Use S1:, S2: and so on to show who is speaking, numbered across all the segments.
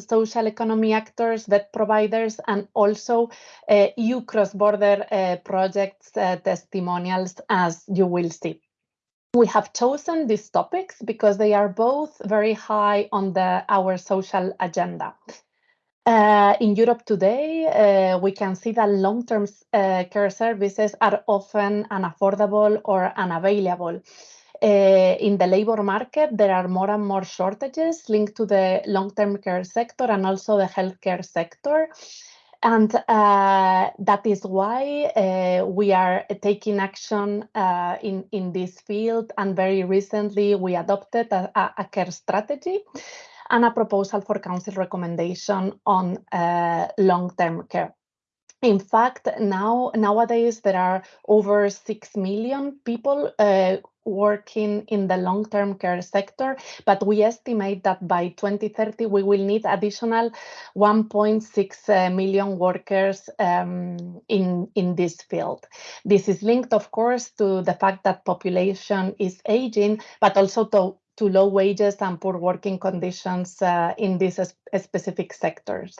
S1: social economy actors, vet providers, and also uh, EU cross-border uh, projects uh, testimonials, as you will see. We have chosen these topics because they are both very high on the our social agenda. Uh, in Europe today, uh, we can see that long-term uh, care services are often unaffordable or unavailable. Uh, in the labor market, there are more and more shortages linked to the long-term care sector and also the healthcare sector. And uh, that is why uh, we are taking action uh, in, in this field. And very recently, we adopted a, a care strategy and a proposal for council recommendation on uh, long-term care. In fact, now nowadays there are over 6 million people uh, working in the long-term care sector, but we estimate that by 2030 we will need additional 1.6 uh, workers um, in, in this field. This is linked, of course, to the fact that population is aging, but also to, to low wages and poor working conditions uh, in these specific sectors.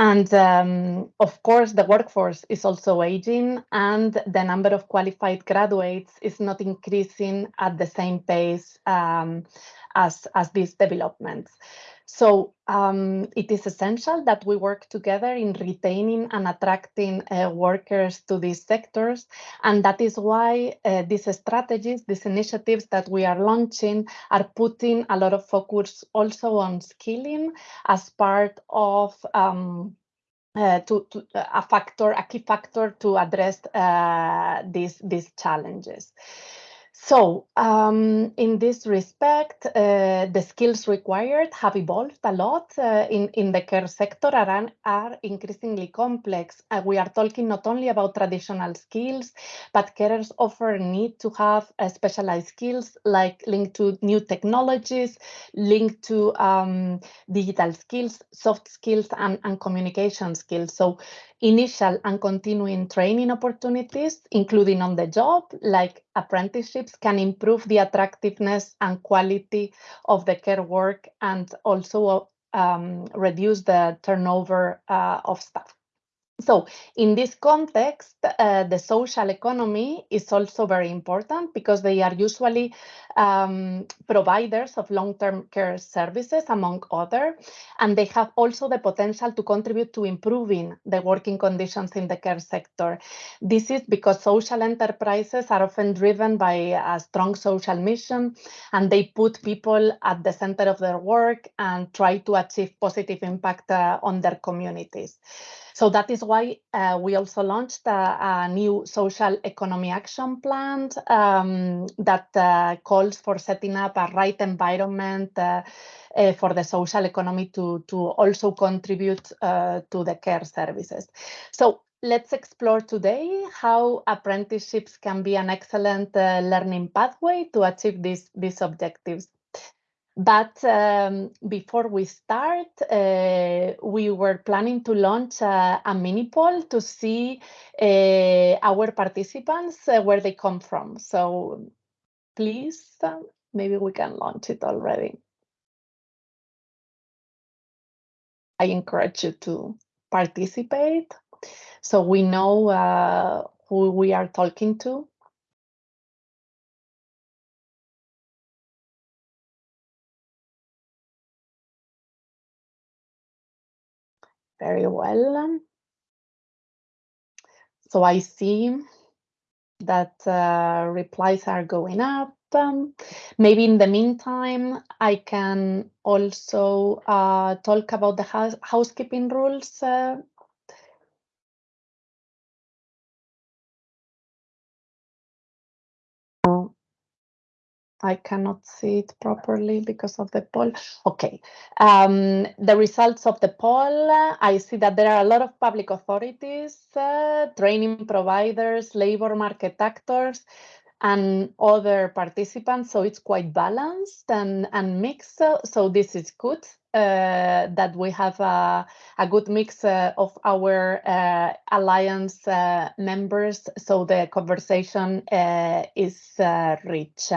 S1: And um, of course, the workforce is also aging and the number of qualified graduates is not increasing at the same pace um, as, as these developments. So um, it is essential that we work together in retaining and attracting uh, workers to these sectors. And that is why uh, these strategies, these initiatives that we are launching are putting a lot of focus also on skilling as part of um, uh, to, to, a factor, a key factor to address uh, these, these challenges. So um, in this respect, uh, the skills required have evolved a lot uh, in, in the care sector and are increasingly complex. Uh, we are talking not only about traditional skills, but carers often need to have uh, specialized skills like linked to new technologies, linked to um, digital skills, soft skills, and, and communication skills. So initial and continuing training opportunities, including on the job, like apprenticeships, can improve the attractiveness and quality of the care work and also um, reduce the turnover uh, of staff. So in this context, uh, the social economy is also very important because they are usually um, providers of long-term care services, among other, and they have also the potential to contribute to improving the working conditions in the care sector. This is because social enterprises are often driven by a strong social mission, and they put people at the center of their work and try to achieve positive impact uh, on their communities. So that is why uh, we also launched a, a, new social economy action plan um, that uh, calls for setting up a right environment uh, uh for the social economy to, to also contribute uh, to the care services. So let's explore today how apprenticeships can be an excellent uh, learning pathway to achieve these, these objectives. But um, before we start, uh, we were planning to launch a, a mini poll to see uh, our participants, uh, where they come from. So please, uh, maybe we can launch it already. I encourage you to participate so we know uh, who we are talking to. Very well. So I see that uh, replies are going up. Um, maybe in the meantime, I can also uh, talk about the house housekeeping rules uh, I cannot see it properly because of the poll. Okay, um, the results of the poll, I see that there are a lot of public authorities, uh, training providers, labor market actors, and other participants. So it's quite balanced and, and mixed. So this is good uh, that we have a, a good mix uh, of our uh, alliance uh, members. So the conversation uh, is uh, rich.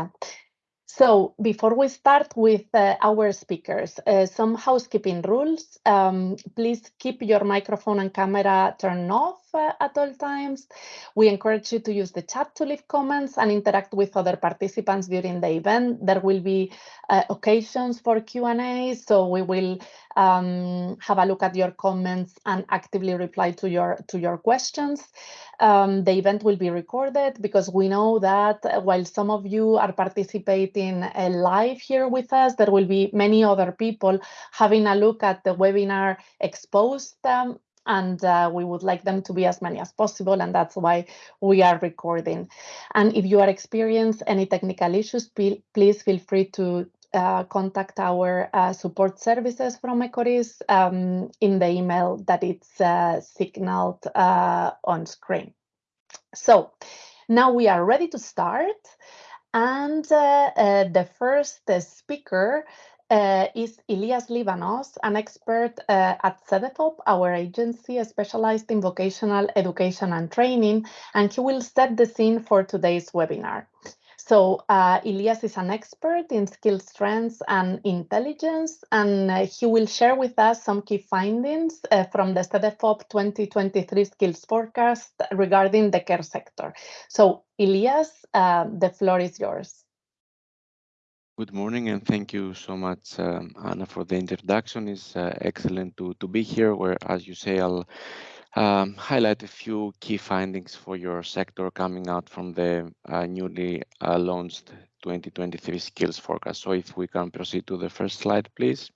S1: So before we start with uh, our speakers, uh, some housekeeping rules. Um, please keep your microphone and camera turned off uh, at all times. We encourage you to use the chat to leave comments and interact with other participants during the event. There will be uh, occasions for Q&A, so we will um, have a look at your comments and actively reply to your to your questions. Um, the event will be recorded because we know that while some of you are participating uh, live here with us, there will be many other people having a look at the webinar exposed um, and uh, we would like them to be as many as possible and that's why we are recording and if you are experiencing any technical issues please feel free to uh, contact our uh, support services from Ecorys um, in the email that it's uh, signaled uh, on screen. So now we are ready to start. And uh, the first speaker is Ilias Livanos, an expert at CEDEFOP, our agency specialized in vocational education and training, and he will set the scene for today's webinar. So uh, Ilias is an expert in skill strengths and intelligence, and uh, he will share with us some key findings uh, from the CEDEFOP 2023 skills forecast regarding the care sector. So Ilias, uh, the floor is yours.
S2: Good morning and thank you so much, um, Anna, for the introduction. It's uh, excellent to, to be here where, as you say, I'll um, highlight a few key findings for your sector coming out from the uh, newly uh, launched 2023 skills forecast. So if we can proceed to the first slide, please.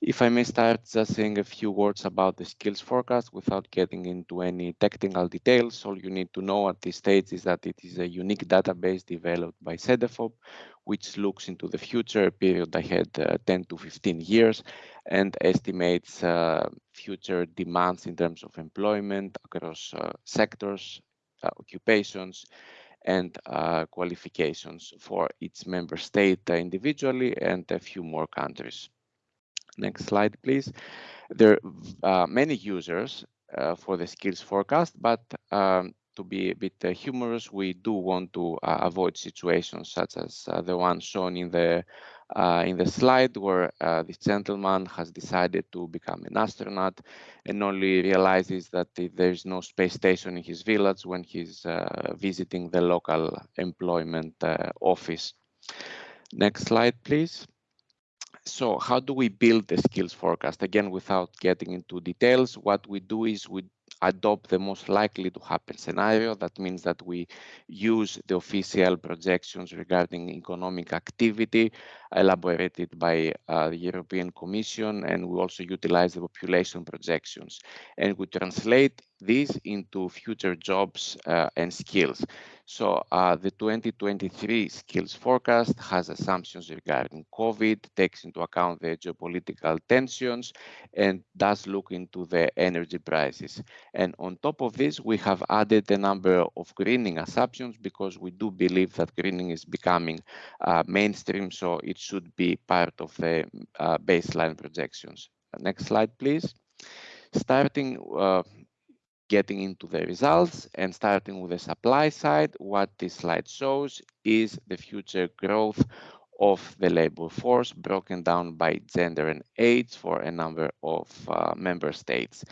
S2: If I may start just saying a few words about the skills forecast without getting into any technical details, all you need to know at this stage is that it is a unique database developed by CEDEFOP, which looks into the future period ahead uh, 10 to 15 years and estimates uh, future demands in terms of employment across uh, sectors, uh, occupations, and uh, qualifications for each member state individually and a few more countries. Next slide, please. There are many users for the skills forecast, but um, to be a bit uh, humorous, we do want to uh, avoid situations such as uh, the one shown in the uh, in the slide where uh, this gentleman has decided to become an astronaut and only realizes that there is no space station in his village when he's uh, visiting the local employment office. Next slide, please. So how do we build the skills forecast? Again, without getting into details, what we do is we adopt the most likely to happen scenario. That means that we use the official projections regarding economic activity elaborated by uh, the European Commission, and we also utilize the population projections. And we translate these into future jobs uh, and skills. So uh, the 2023 skills forecast has assumptions regarding COVID, takes into account the geopolitical tensions, and does look into the energy prices. And on top of this, we have added a number of greening assumptions because we do believe that greening is becoming uh, mainstream, so it should be part of the uh, baseline projections. Next slide, please. Starting uh, getting into the results and starting with the supply side, what this slide shows is the future growth of the labor force broken down by gender and age for a number of uh, member states.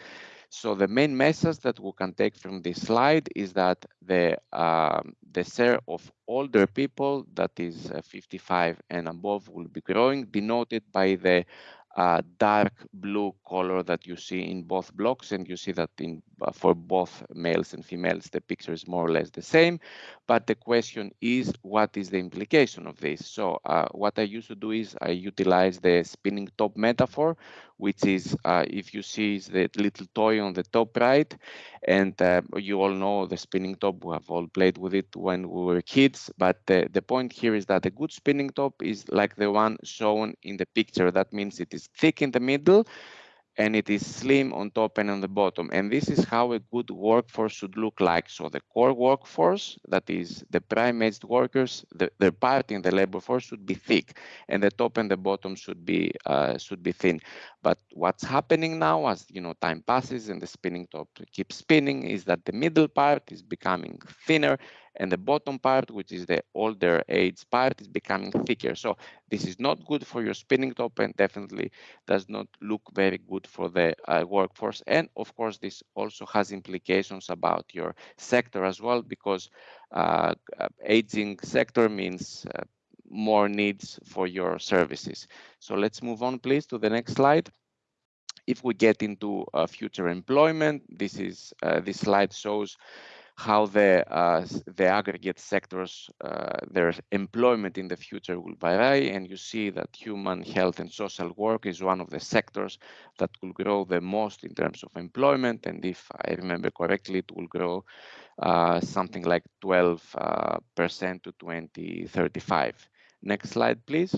S2: So the main message that we can take from this slide is that the um, the share of older people that is uh, 55 and above will be growing, denoted by the uh, dark blue color that you see in both blocks and you see that in uh, for both males and females the picture is more or less the same. But the question is what is the implication of this? So uh, what i used to do is i utilize the spinning top metaphor which is uh, if you see the little toy on the top right and uh, you all know the spinning top we have all played with it when we were kids but the point here is that a good spinning top is like the one shown in the picture. That means it is thick in the middle and it is slim on top and on the bottom. And this is how a good workforce should look like. So the core workforce, that is the prime-aged workers, the, their part in the labor force should be thick, and the top and the bottom should be uh, should be thin. But what's happening now, as you know, time passes and the spinning top keeps spinning, is that the middle part is becoming thinner and the bottom part, which is the older age part, is becoming thicker. So this is not good for your spinning top and definitely does not look very good for the uh, workforce. And of course, this also has implications about your sector as well, because uh, aging sector means uh, more needs for your services. So let's move on, please, to the next slide if we get into uh, future employment, this is uh, this slide shows how the uh, the aggregate sectors uh, their employment in the future will vary and you see that human health and social work is one of the sectors that will grow the most in terms of employment and if I remember correctly it will grow uh, something like 12 uh, percent to 2035 next slide please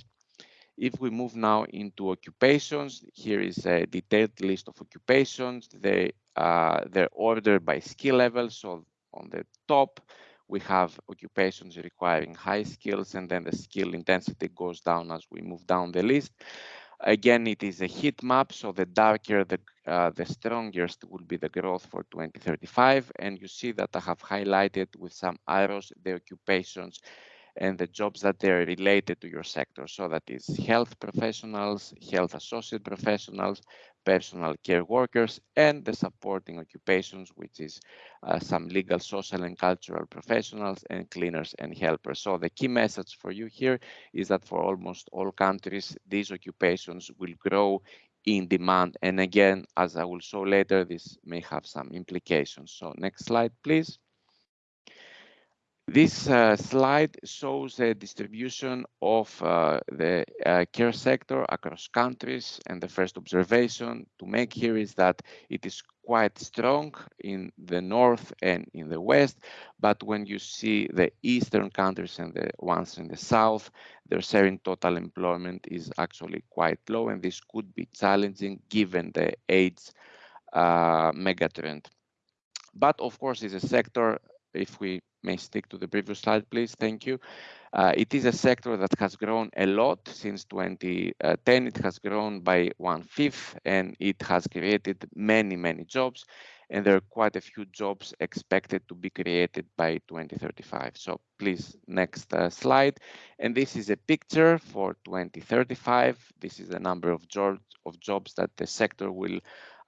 S2: if we move now into occupations, here is a detailed list of occupations. They, uh, they're ordered by skill level. So on the top, we have occupations requiring high skills, and then the skill intensity goes down as we move down the list. Again, it is a heat map, so the darker, the, uh, the strongest will be the growth for 2035. And you see that I have highlighted with some arrows the occupations and the jobs that they're related to your sector. So that is health professionals, health associate professionals, personal care workers, and the supporting occupations, which is uh, some legal, social, and cultural professionals, and cleaners and helpers. So the key message for you here is that for almost all countries, these occupations will grow in demand. And again, as I will show later, this may have some implications. So next slide, please. This uh, slide shows the distribution of uh, the uh, care sector across countries. And the first observation to make here is that it is quite strong in the north and in the west. But when you see the eastern countries and the ones in the south, their share in total employment is actually quite low. And this could be challenging given the age uh, megatrend. But of course, it's a sector, if we may stick to the previous slide, please. Thank you. Uh, it is a sector that has grown a lot since 2010. It has grown by one fifth and it has created many, many jobs. And there are quite a few jobs expected to be created by 2035. So please, next uh, slide. And this is a picture for 2035. This is the number of, jobs of jobs that the sector will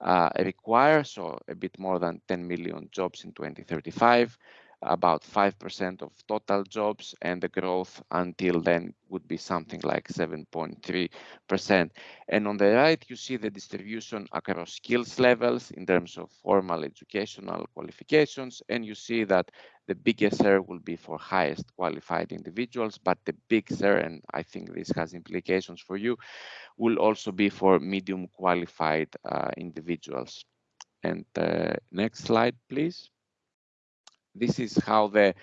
S2: Uh, require. So a bit more than 10 million jobs in 2035 about 5% of total jobs, and the growth until then would be something like 7.3%. And on the right, you see the distribution across skills levels in terms of formal educational qualifications, and you see that the biggest share will be for highest qualified individuals, but the big share, and I think this has implications for you, will also be for medium qualified uh, individuals. And uh, next slide, please. This is how the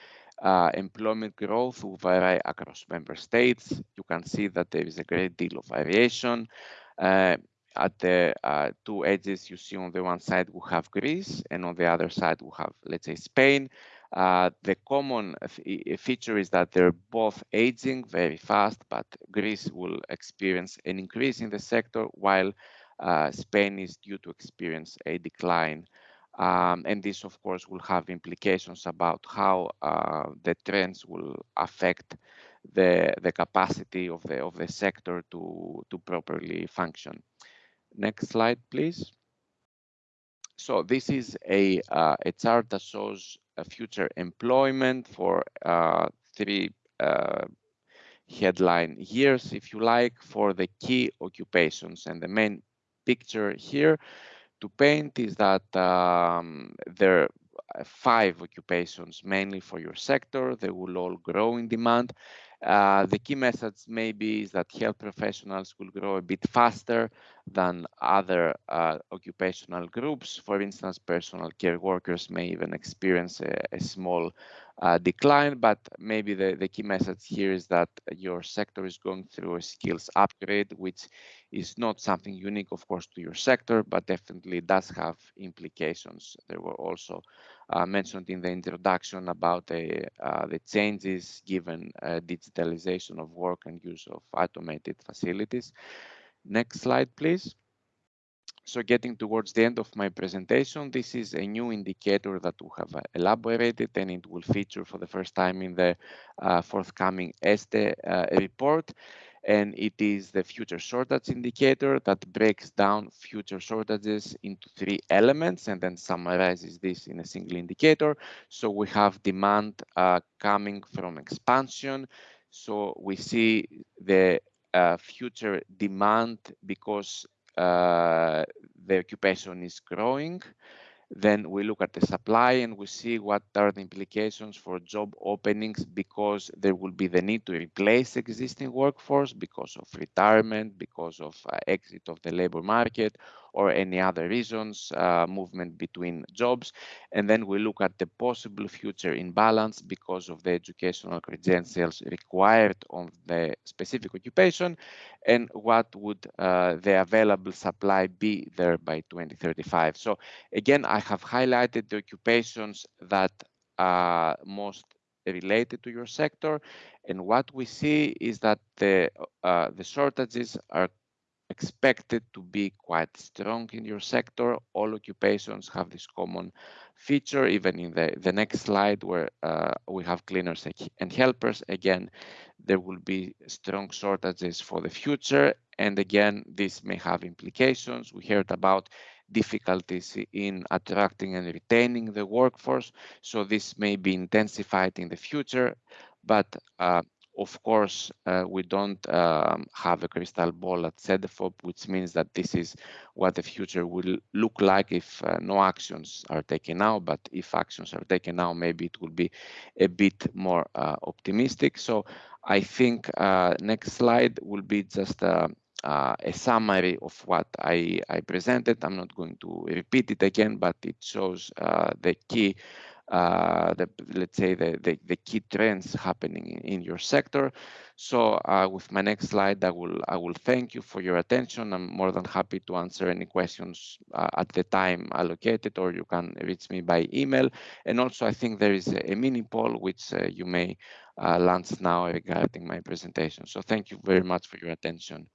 S2: uh, employment growth will vary across member states. You can see that there is a great deal of variation. Uh, at the uh, two edges, you see on the one side we have Greece, and on the other side we have, let's say, Spain. Uh, the common feature is that they're both aging very fast, but Greece will experience an increase in the sector, while uh, Spain is due to experience a decline um, and this, of course, will have implications about how uh, the trends will affect the, the capacity of the, of the sector to, to properly function. Next slide, please. So this is a, uh, a chart that shows future employment for uh, three uh, headline years, if you like, for the key occupations. And the main picture here to paint is that um, there are five occupations mainly for your sector. They will all grow in demand. Uh, the key message maybe is that health professionals will grow a bit faster than other uh, occupational groups. For instance, personal care workers may even experience a, a small uh, decline, but maybe the, the key message here is that your sector is going through a skills upgrade, which is not something unique, of course, to your sector, but definitely does have implications. There were also uh, mentioned in the introduction about the, uh, the changes given uh, digitalization of work and use of automated facilities. Next slide, please. So getting towards the end of my presentation, this is a new indicator that we have elaborated and it will feature for the first time in the uh, forthcoming ESTE uh, report. And it is the future shortage indicator that breaks down future shortages into three elements and then summarizes this in a single indicator. So we have demand uh, coming from expansion. So we see the uh, future demand because uh, the occupation is growing. Then we look at the supply and we see what are the implications for job openings because there will be the need to replace existing workforce because of retirement, because of uh, exit of the labor market, or any other reasons, uh, movement between jobs. And then we look at the possible future imbalance because of the educational credentials required on the specific occupation and what would uh, the available supply be there by 2035. So again, I have highlighted the occupations that are most related to your sector. And what we see is that the, uh, the shortages are expected to be quite strong in your sector. All occupations have this common feature, even in the, the next slide where uh, we have cleaners and helpers. Again, there will be strong shortages for the future. And again, this may have implications. We heard about difficulties in attracting and retaining the workforce. So this may be intensified in the future, but uh, of course, uh, we don't um, have a crystal ball at CEDEFOP, which means that this is what the future will look like if uh, no actions are taken now. But if actions are taken now, maybe it will be a bit more uh, optimistic. So I think uh, next slide will be just uh, uh, a summary of what I, I, presented. I'm not going to repeat it again, but it shows the key uh, the, let's say the, the, the, key trends happening in, your sector. So uh, with my next slide, I will I will thank you for your attention. I'm more than happy to answer any questions uh, at the time allocated, or you can reach me by email. And also, I think there is a, a mini poll which uh, you may uh, launch now regarding my presentation. So thank you very much for your attention.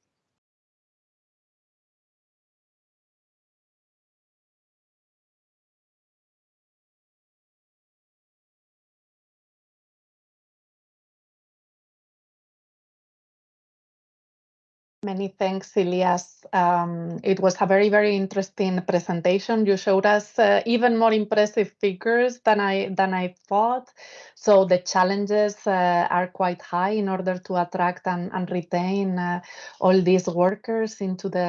S1: Many thanks, Ilias. Um, it was a very, very interesting presentation. You showed us uh, even more impressive figures than I than I thought. So the challenges uh, are quite high in order to attract and, and retain uh, all these workers into the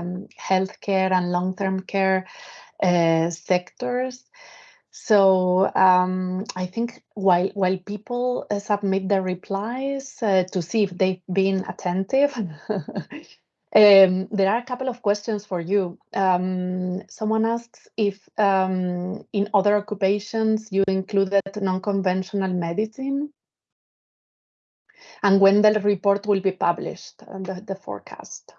S1: um, healthcare and long-term care uh, sectors. So um, I think while while people uh, submit their replies uh, to see if they've been attentive, um, there are a couple of questions for you. Um, someone asks if um, in other occupations you included non-conventional medicine, and when the report will be published, and the, the forecast.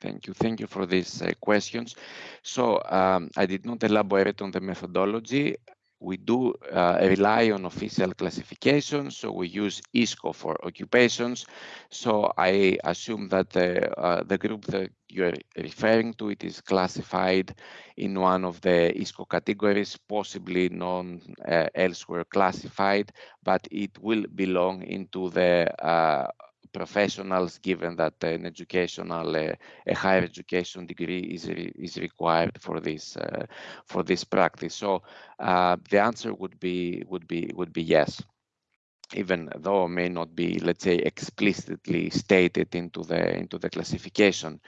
S2: Thank you. Thank you for these uh, questions. So um, I did not elaborate on the methodology. We do uh, rely on official classification, so we use ISCO for occupations. So I assume that the, uh, the group that you're referring to, it is classified in one of the ISCO categories, possibly non uh, elsewhere classified, but it will belong into the uh, professionals, given that an educational, uh, a higher education degree is re is required for this uh, for this practice. So uh, the answer would be would be would be yes even though it may not be, let's say, explicitly stated into the into the classification.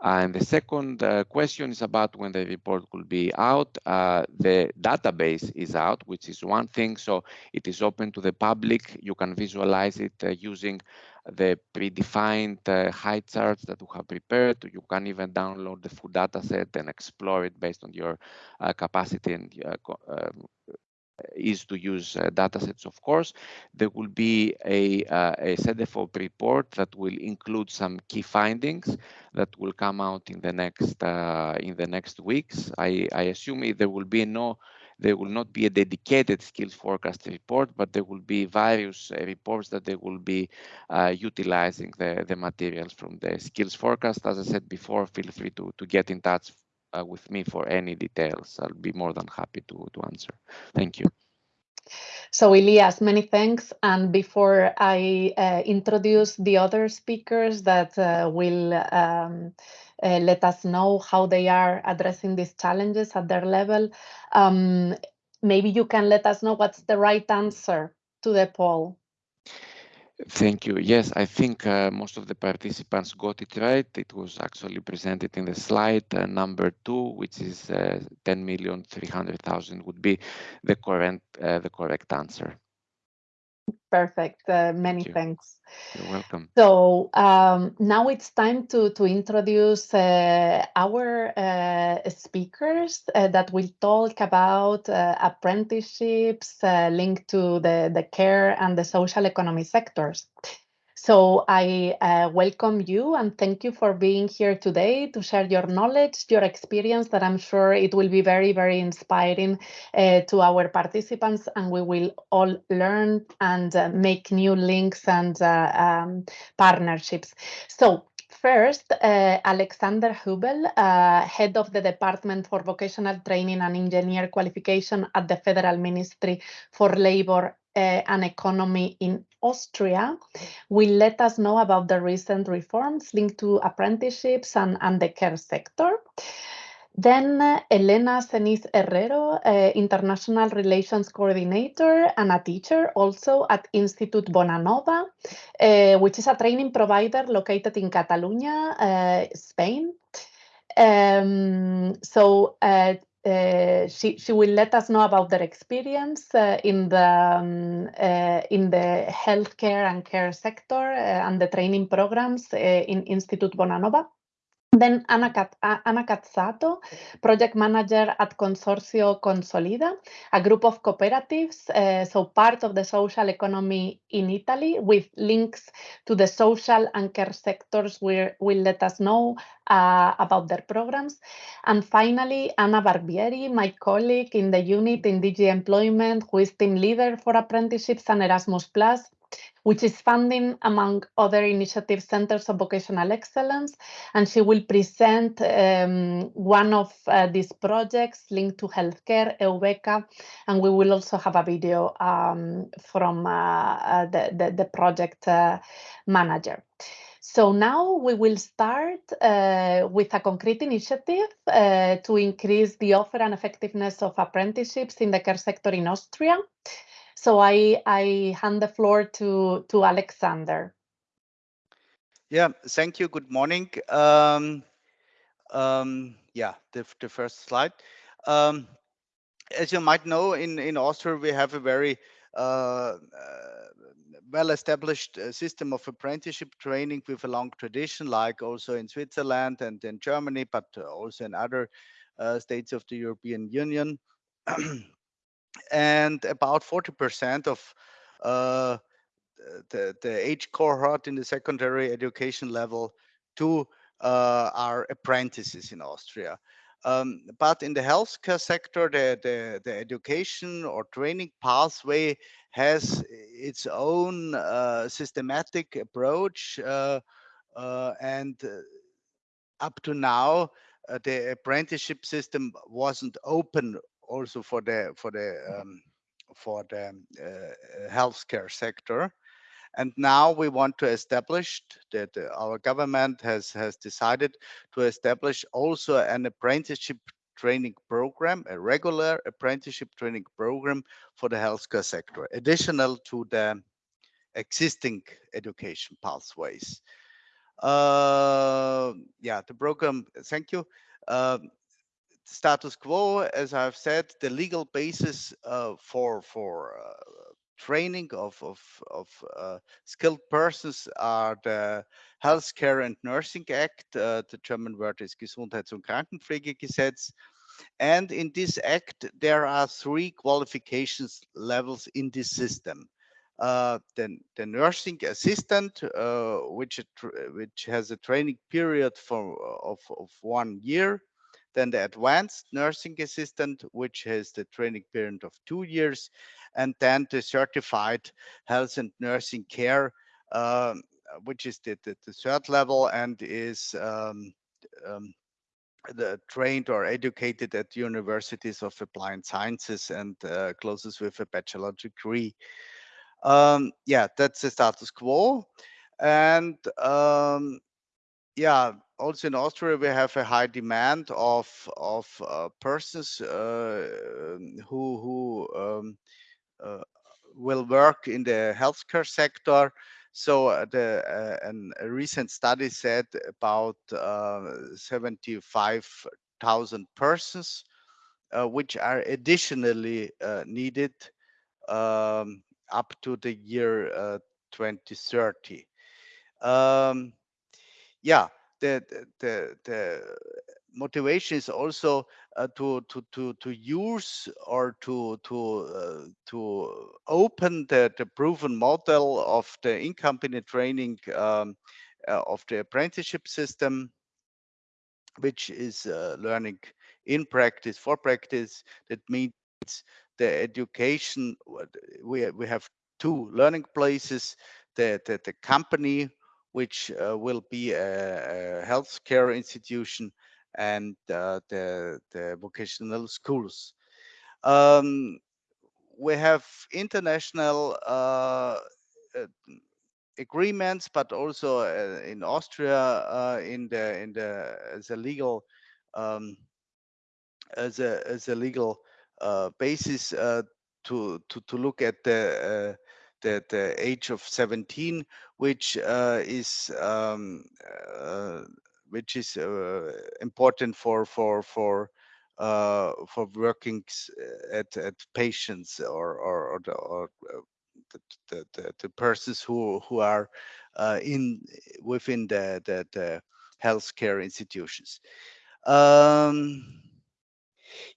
S2: And the second uh, question is about when the report will be out. Uh, the database is out, which is one thing. So it is open to the public. You can visualize it uh, using the predefined uh, height charts that we have prepared. You can even download the full data set and explore it based on your uh, capacity and is to use uh, datasets, of course. There will be a, uh, a CEDEFOP report that will include some key findings that will come out in the next uh, in the next weeks. I, I assume there will be no there will not be a dedicated skills forecast report, but there will be various uh, reports that they will be uh, utilizing the, the materials from the skills forecast. As I said before, feel free to, to get in touch uh, with me for any details. I'll be more than happy to, to answer. Thank you.
S1: So Ilias, many thanks. And before I uh, introduce the other speakers that uh, will um, uh, let us know how they are addressing these challenges at their level, um, maybe you can let us know what's the right answer to the poll.
S2: Thank you. Yes, I think uh, most of the participants got it right. It was actually presented in the slide. Uh, number two, which is uh, 10,300,000 would be the uh, the correct answer.
S1: Perfect. Uh, many
S2: Thank
S1: thanks.
S2: You're welcome.
S1: So um, now it's time to, to introduce uh, our uh, speakers uh, that will talk about uh, apprenticeships uh, linked to the, the care and the social economy sectors. So I uh, welcome you and thank you for being here today to share your knowledge, your experience that I'm sure it will be very, very inspiring uh, to our participants and we will all learn and uh, make new links and uh, um, partnerships. So First, uh, Alexander Hubel, uh, head of the Department for Vocational Training and Engineer Qualification at the Federal Ministry for Labor uh, and Economy in Austria, will let us know about the recent reforms linked to apprenticeships and, and the care sector. Then uh, Elena Ceniz Herrero, uh, International Relations Coordinator and a teacher also at Institut Bonanova, uh, which is a training provider located in Catalonia, uh, Spain. Um, so uh, uh, she she will let us know about their experience uh, in the um, uh, in the healthcare and care sector and the training programs in Institute Bonanova. Then Anna, Cazzato, project manager at Consorzio Consolida, a group of cooperatives, uh, so part of the social economy in Italy with links to the social and care sectors where will let us know uh, about their programs. And finally, Anna Barbieri, my colleague in the unit in DG Employment, who is team leader for apprenticeships and Erasmus Plus, which is funding, among other initiative centers of vocational excellence. And she will present um, one of uh, these projects linked to healthcare, EUVECA, and we will also have a video um, from uh, uh, the, the, the, project uh, manager. So now we will start uh, with a concrete initiative uh, to increase the offer and effectiveness of apprenticeships in the care sector in Austria. So I, I hand the floor to, to Alexander.
S3: Yeah, thank you. Good morning. Um, um, yeah, the, the first slide. Um, as you might know, in, in Austria, we have a very uh, uh, well-established system of apprenticeship training with a long tradition, like also in Switzerland and in Germany, but also in other uh, states of the European Union. and about 40% of uh, the, the age cohort in the secondary education level two uh, are apprentices in Austria. Um, but in the healthcare sector, the, the, the, education or training pathway has its own uh, systematic approach. Uh, uh and uh, up to now, the apprenticeship system wasn't open also for the for the um, for the uh, healthcare sector. And now we want to establish that our government has has decided to establish also an apprenticeship training program, a regular apprenticeship training program for the healthcare sector, additional to the existing education pathways. Uh, yeah, the program, thank you. Uh, status quo, as I've said, the legal basis uh, for for uh, training of of, of uh, skilled persons are the Healthcare and Nursing Act. Uh, the German word is Gesundheits- und Krankenpflegegesetz. And in this act, there are three qualifications levels in this system. Uh, the, the nursing assistant, uh, which which has a training period for of, of one year, then the advanced nursing assistant, which has the training period of two years, and then the certified health and nursing care, um, which is the, the, the, third level and is um, um, the trained or educated at universities of applied sciences and uh, closes with a bachelor degree. Um, yeah, that's the status quo. And um, yeah, also in Austria, we have a high demand of of uh, persons uh, who who um, uh, will work in the healthcare sector. So uh, the a recent study said about uh, 75,000 persons, which are additionally needed um, up to the year 2030. Um, yeah, the the the motivation is also uh, to to to to use or to to uh, to open the the proven model of the in-company training um, uh, of the apprenticeship system which is uh, learning in practice for practice. That means the education we we have two learning places the the, the company which uh, will be a, a healthcare institution and uh, the, the vocational schools. Um, we have international uh, uh agreements, but also uh, in Austria, uh, in the in the as a legal um, as a as a legal basis to to to look at the the, the age of 17, which uh, is um, uh, which is uh, important for for for uh, for working at at patients or or, or, the, or the, the, the, the, persons who who are uh, in within the the, the healthcare institutions. Um,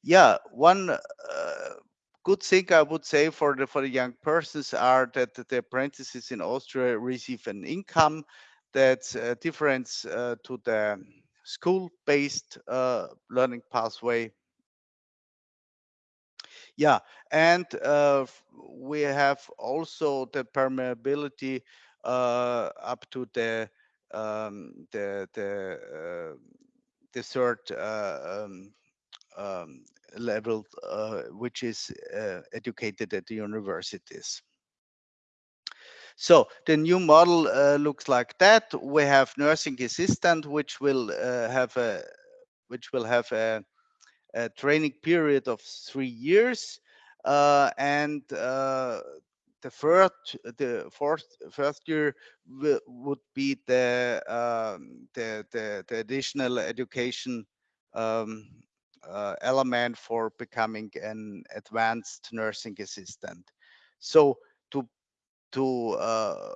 S3: yeah, one uh, good thing I would say for the for the young persons are that the apprentices in Austria receive an income that's a difference uh, to the school-based uh, learning pathway. Yeah, and uh, we have also the permeability uh, up to the um, the the uh, the third uh, um, um, level, uh, which is uh, educated at the universities. So the new model uh, looks like that. We have nursing assistant, which will uh, have a which will have a, a, training period of three years, uh, and uh, the first the fourth first year would be the um, the, the, the additional education um, uh, element for becoming an advanced nursing assistant. So to to uh,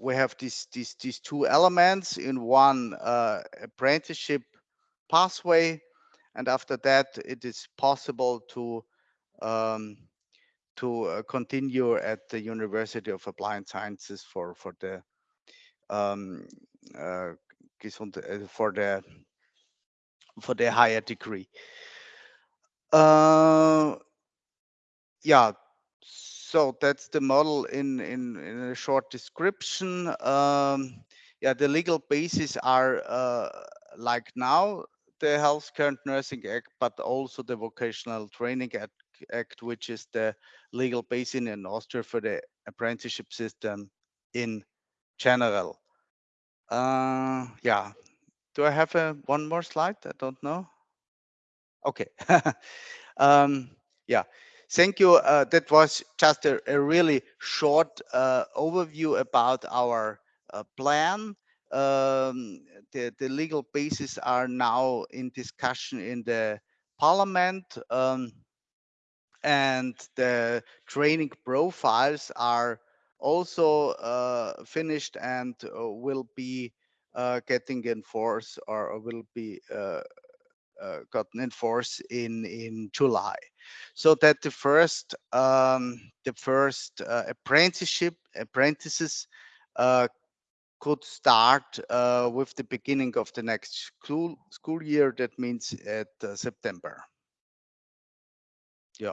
S3: we have these these these two elements in one uh, apprenticeship pathway, and after that it is possible to um, to uh, continue at the University of Applied Sciences for for the um, uh, uh for the for the higher degree. Uh, yeah, so that's the model in, in, in a short description. Um, yeah, the legal bases are uh, like now the Healthcare and Nursing Act, but also the Vocational Training Act, Act which is the legal basis in Austria for the apprenticeship system in general. Uh, yeah, do I have a, one more slide? I don't know. Okay. um, yeah. Thank you. Uh, that was just a, a really short uh, overview about our uh, plan. Um, the, the legal bases are now in discussion in the parliament. Um, and the training profiles are also uh, finished and uh, will be uh, getting enforced or will be uh, gotten in force in in July, so that the first um, the first uh, apprenticeship apprentices uh, could start uh, with the beginning of the next school school year. That means at uh, September. Yeah.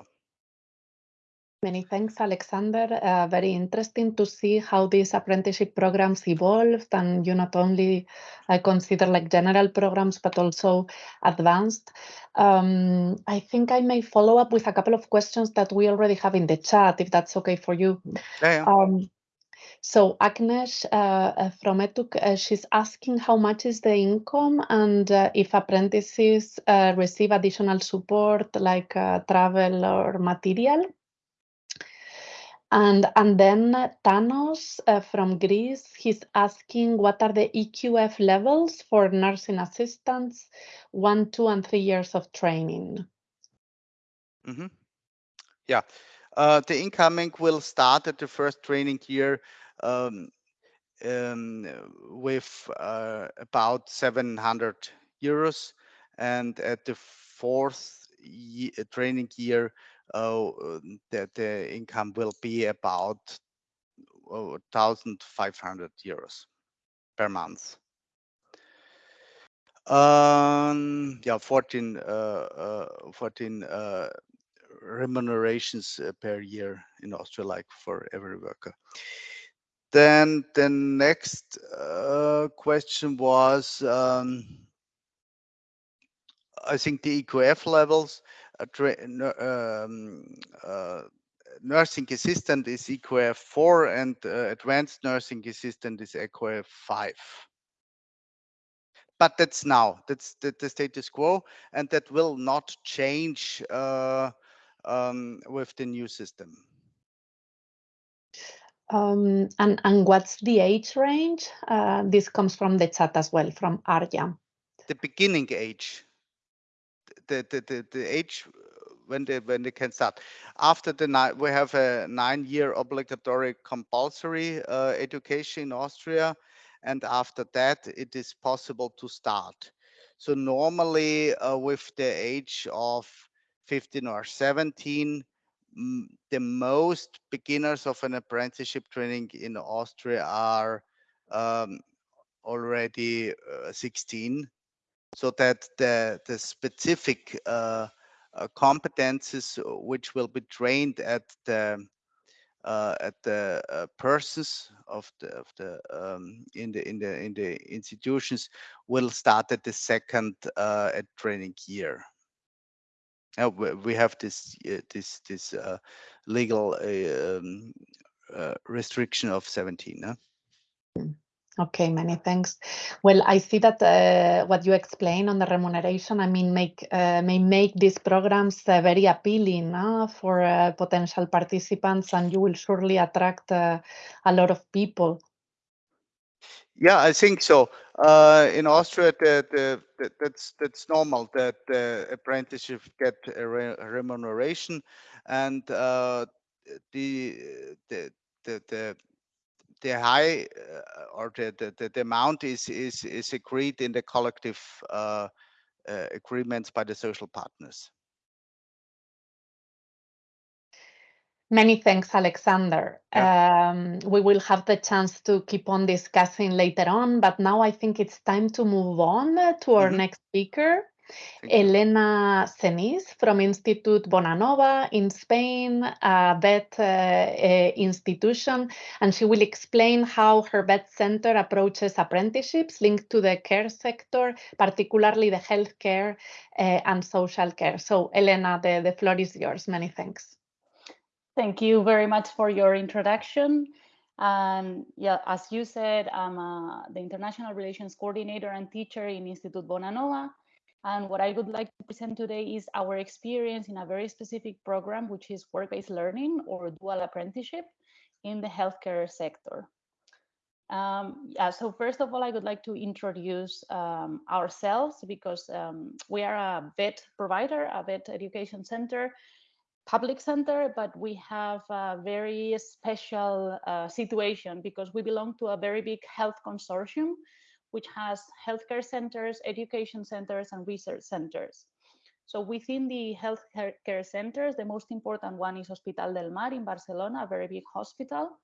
S1: Many thanks, Alexander. Uh, very interesting to see how these apprenticeship programs evolved and you not only uh, consider like general programs, but also advanced. Um, I think I may follow up with a couple of questions that we already have in the chat, if that's okay for you.
S3: Yeah.
S1: Um, so Agnes uh, uh from ETUC, uh, she's asking how much is the income and uh, if apprentices uh, receive additional support like travel or material. And, and then Thanos uh, from Greece, he's asking what are the EQF levels for nursing assistants, one, two, and three years of training?
S3: Mm -hmm. Yeah, uh, the incoming will start at the first training year um, um, with uh, about 700 euros, and at the fourth training year, uh, the, the income will be about 1,500 euros per month. Um, yeah, 14, uh, uh, 14 uh, remunerations uh, per year in Austria, like for every worker. Then the next uh, question was, um, I think the EQF levels um, uh, nursing assistant is EQF 4 and uh, advanced nursing assistant is EQF 5. But that's now, that's the, the status quo, and that will not change uh, um, with the new system.
S1: Um, and, and what's the age range? Uh, this comes from the chat as well, from Arya.
S3: The beginning age the, the, the, the age when they when they can start. After the night, we have a nine-year obligatory compulsory uh, education in Austria, and after that, it is possible to start. So normally, uh, with the age of 15 or 17, the most beginners of an apprenticeship training in Austria are um, already uh, 16 so that the, the specific uh, uh, competences uh, which will be trained at the uh, at the uh, persons of the of the um, in the in the in the institutions will start at the second uh, training year. Now we have this this this legal um, restriction of 17. Huh?
S1: Okay, many thanks. Well, I see that uh, what you explain on the remuneration, I mean, make uh, may make these programs uh, very appealing uh, for uh, potential participants, and you will surely attract uh, a lot of people.
S3: Yeah, I think so. in Austria, the, the, the, that's that's normal that the apprenticeship get a re remuneration, and the the the the the high uh, or the, the, the amount is, is, is agreed in the collective uh, uh, agreements by the social partners.
S1: Many thanks, Alexander. Yeah. Um, we will have the chance to keep on discussing later on, but now I think it's time to move on to our mm -hmm. next speaker. Elena Cenis from Institute Bonanova in Spain, a vet uh, uh, institution, and she will explain how her vet center approaches apprenticeships linked to the care sector, particularly the healthcare uh, and social care. So, Elena, the, the floor is yours. Many thanks.
S4: Thank you very much for your introduction. And yeah, as you said, I'm uh, the International Relations Coordinator and teacher in Institute Bonanova. And what I would like to present today is our experience in a very specific program, which is work-based learning or dual apprenticeship in the healthcare sector. Um, yeah, so first of all, I would like to introduce um, ourselves because um, we are a vet provider, a vet education center, public center, but we have a very special uh, situation because we belong to a very big health consortium which has healthcare centers, education centers, and research centers. So within the healthcare centers, the most important one is Hospital del Mar in Barcelona, a very big hospital.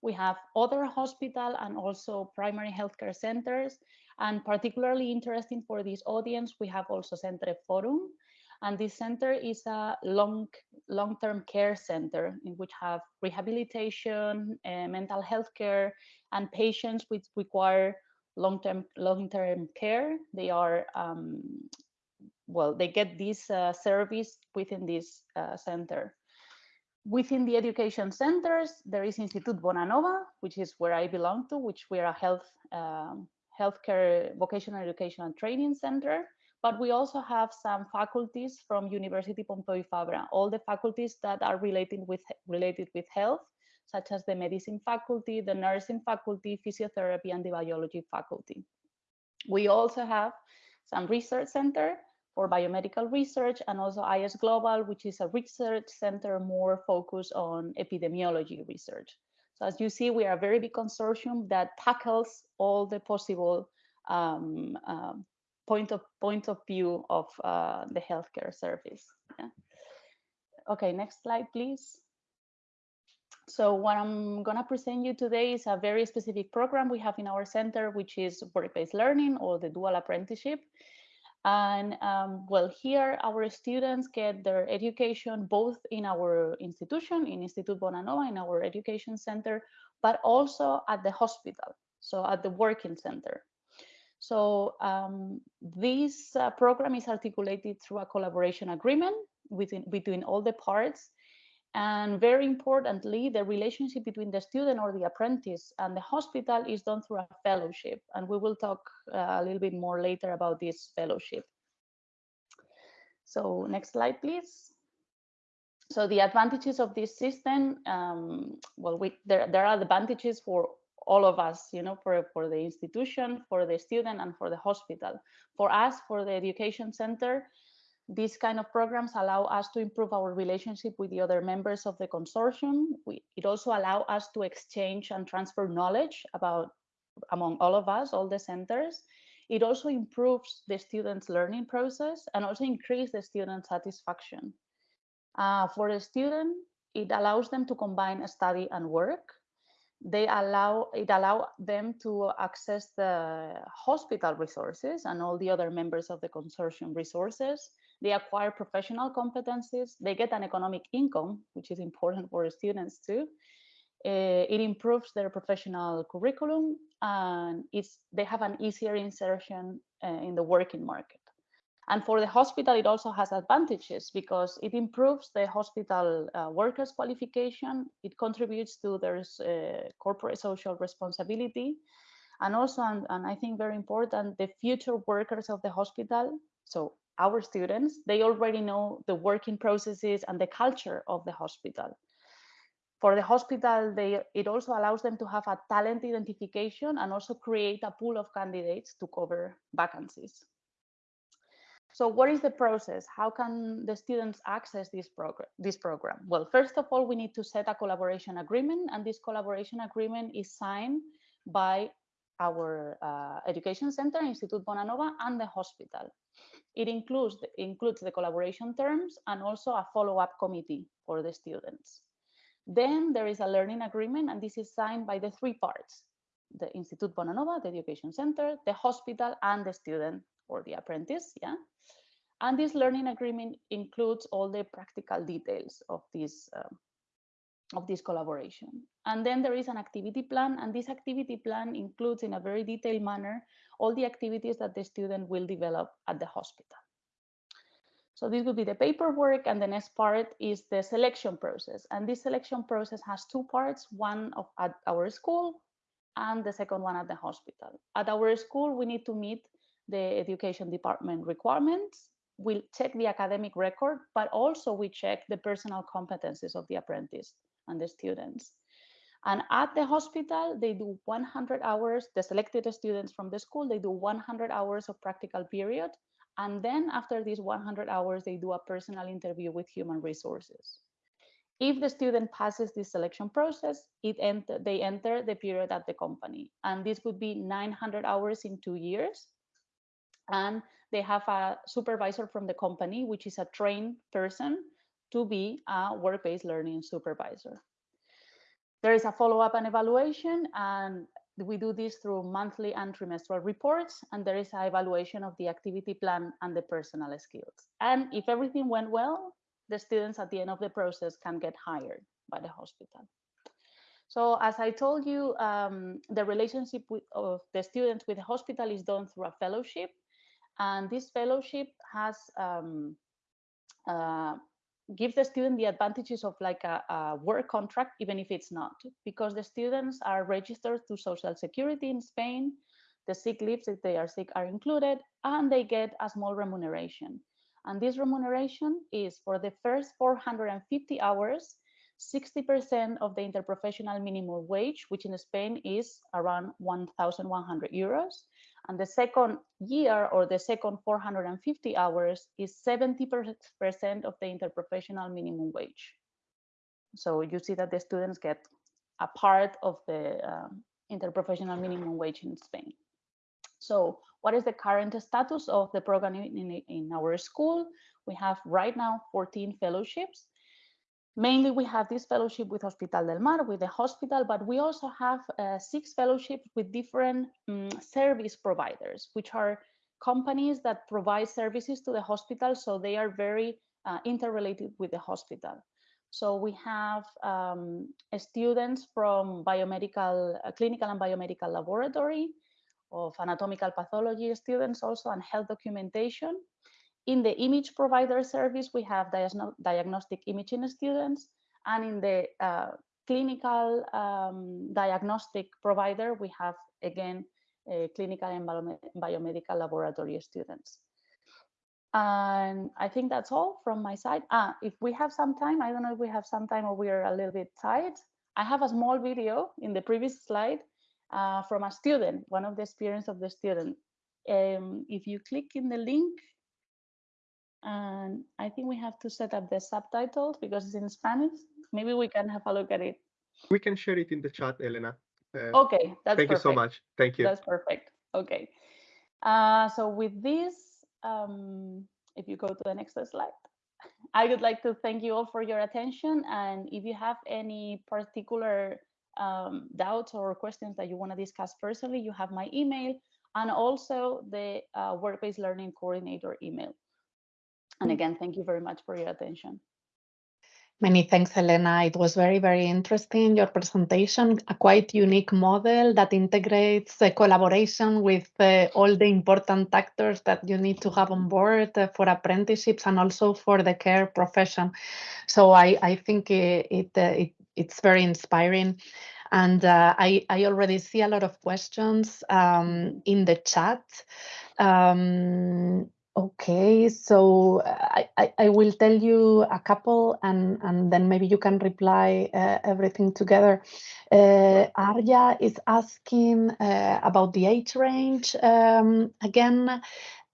S4: We have other hospital and also primary healthcare centers. And particularly interesting for this audience, we have also Centre Forum. And this center is a long, long-term care center in which have rehabilitation, uh, mental health care, and patients which require long-term long-term care. They are um, well, they get this uh, service within this uh, center. Within the education centers, there is Institut Bonanova, which is where I belong to, which we are a health um, healthcare vocational education and training center. But we also have some faculties from University Pompeu Fabra, all the faculties that are related with related with health, such as the medicine faculty, the nursing faculty, physiotherapy, and the biology faculty. We also have some research center for biomedical research and also IS Global, which is a research center more focused on epidemiology research. So as you see, we are a very big consortium that tackles all the possible um, uh, point of point of view of uh, the healthcare service. Yeah. Okay, next slide, please. So what I'm going to present you today is a very specific program we have in our center, which is work-based learning or the dual apprenticeship. And um, well, here our students get their education both in our institution, in Institut Bonanova, in our education center, but also at the hospital, so at the working center. So um, this uh, program is articulated through a collaboration agreement within, between all the parts and very importantly, the relationship between the student or the apprentice and the hospital is done through a fellowship. And we will talk uh, a little bit more later about this fellowship. So next slide, please. So the advantages of this system, um, well, we, there, there are advantages for all of us, you know, for, for the institution, for the student, and for the hospital. For us, for the education center, these kind of programs allow us to improve our relationship with the other members of the consortium. We, it also allow us to exchange and transfer knowledge about among all of us, all the centers. It also improves the students' learning process and also increase the student satisfaction. Uh, for the student, it allows them to combine study and work. They allow it allow them to access the hospital resources and all the other members of the consortium resources they acquire professional competencies, they get an economic income, which is important for students too. Uh, it improves their professional curriculum and it's, they have an easier insertion uh, in the working market. And for the hospital, it also has advantages because it improves the hospital uh, workers' qualification. It contributes to their uh, corporate social responsibility. And also, and, and I think very important, the future workers of the hospital. So our students, they already know the working processes and the culture of the hospital. For the hospital, they, it also allows them to have a talent identification and also create a pool of candidates to cover vacancies. So what is the process? How can the students access this program? This program? Well, first of all, we need to set a collaboration agreement, and this collaboration agreement is signed by our uh, education center, Institut Bonanova, and the hospital. It includes the, includes the collaboration terms and also a follow-up committee for the students. Then there is a learning agreement, and this is signed by the three parts, the Institut Bonanova, the education center, the hospital, and the student or the apprentice, yeah? And this learning agreement includes all the practical details of this um, of this collaboration. And then there is an activity plan, and this activity plan includes in a very detailed manner all the activities that the student will develop at the hospital. So this would be the paperwork, and the next part is the selection process. And this selection process has two parts, one of at our school and the second one at the hospital. At our school, we need to meet the education department requirements. We'll check the academic record, but also we check the personal competencies of the apprentice and the students. And at the hospital, they do 100 hours, the selected students from the school, they do 100 hours of practical period. And then after these 100 hours, they do a personal interview with human resources. If the student passes this selection process, it enter, they enter the period at the company. And this would be 900 hours in two years. And they have a supervisor from the company, which is a trained person to be a work-based learning supervisor. There is a follow-up and evaluation, and we do this through monthly and trimestral reports, and there is an evaluation of the activity plan and the personal skills. And if everything went well, the students at the end of the process can get hired by the hospital. So as I told you, um, the relationship with, of the students with the hospital is done through a fellowship. And this fellowship has um, uh, gives the student the advantages of like a, a, work contract, even if it's not, because the students are registered to Social Security in Spain. The sick leaves, if they are sick, are included, and they get a small remuneration. And this remuneration is for the first 450 hours, 60% of the interprofessional minimum wage, which in Spain is around 1,100 euros. And the second year or the second 450 hours is 70% of the interprofessional minimum wage. So you see that the students get a part of the uh, interprofessional minimum wage in Spain. So what is the current status of the program in, in, in our school? We have right now 14 fellowships Mainly, we have this fellowship with Hospital del Mar, with the hospital, but we also have uh, six fellowships with different um, service providers, which are companies that provide services to the hospital. So they are very uh, interrelated with the hospital. So we have um, students from biomedical, uh, clinical and biomedical laboratory, of anatomical pathology students also, and health documentation. In the image provider service, we have diagnostic imaging students, and in the uh, clinical um, diagnostic provider, we have again clinical and biomedical laboratory students. And I think that's all from my side. Ah, if we have some time, I don't know if we have some time or we are a little bit tight. I have a small video in the previous slide uh, from a student, one of the experience of the student. Um, if you click in the link, and I think we have to set up the subtitles because it's in Spanish. Maybe we can have a look at it.
S5: We can share it in the chat, Elena.
S4: Uh, okay, that's
S5: Thank
S4: perfect.
S5: you so much. Thank you.
S4: That's perfect. Okay. Uh, so with this, um, if you go to the next slide, I would like to thank you all for your attention. And if you have any particular um, doubts or questions that you want to discuss personally, you have my email and also the uh, work-based learning coordinator email. And
S1: Mm.
S4: again, thank you very much for your attention.
S1: Many thanks, Elena. It was very, very interesting, your presentation, a quite unique model that integrates uh, collaboration with uh, all the important actors that you need to have on board uh, for apprenticeships and also for the care profession. So I, I think it, it, uh, it it's very inspiring. And uh, I, I already see a lot of questions um, in the chat. Um, Okay, so I, I, I, will tell you a couple and, and then maybe you can reply uh, everything together. Uh, Arya is asking uh, about the age range. Um, again,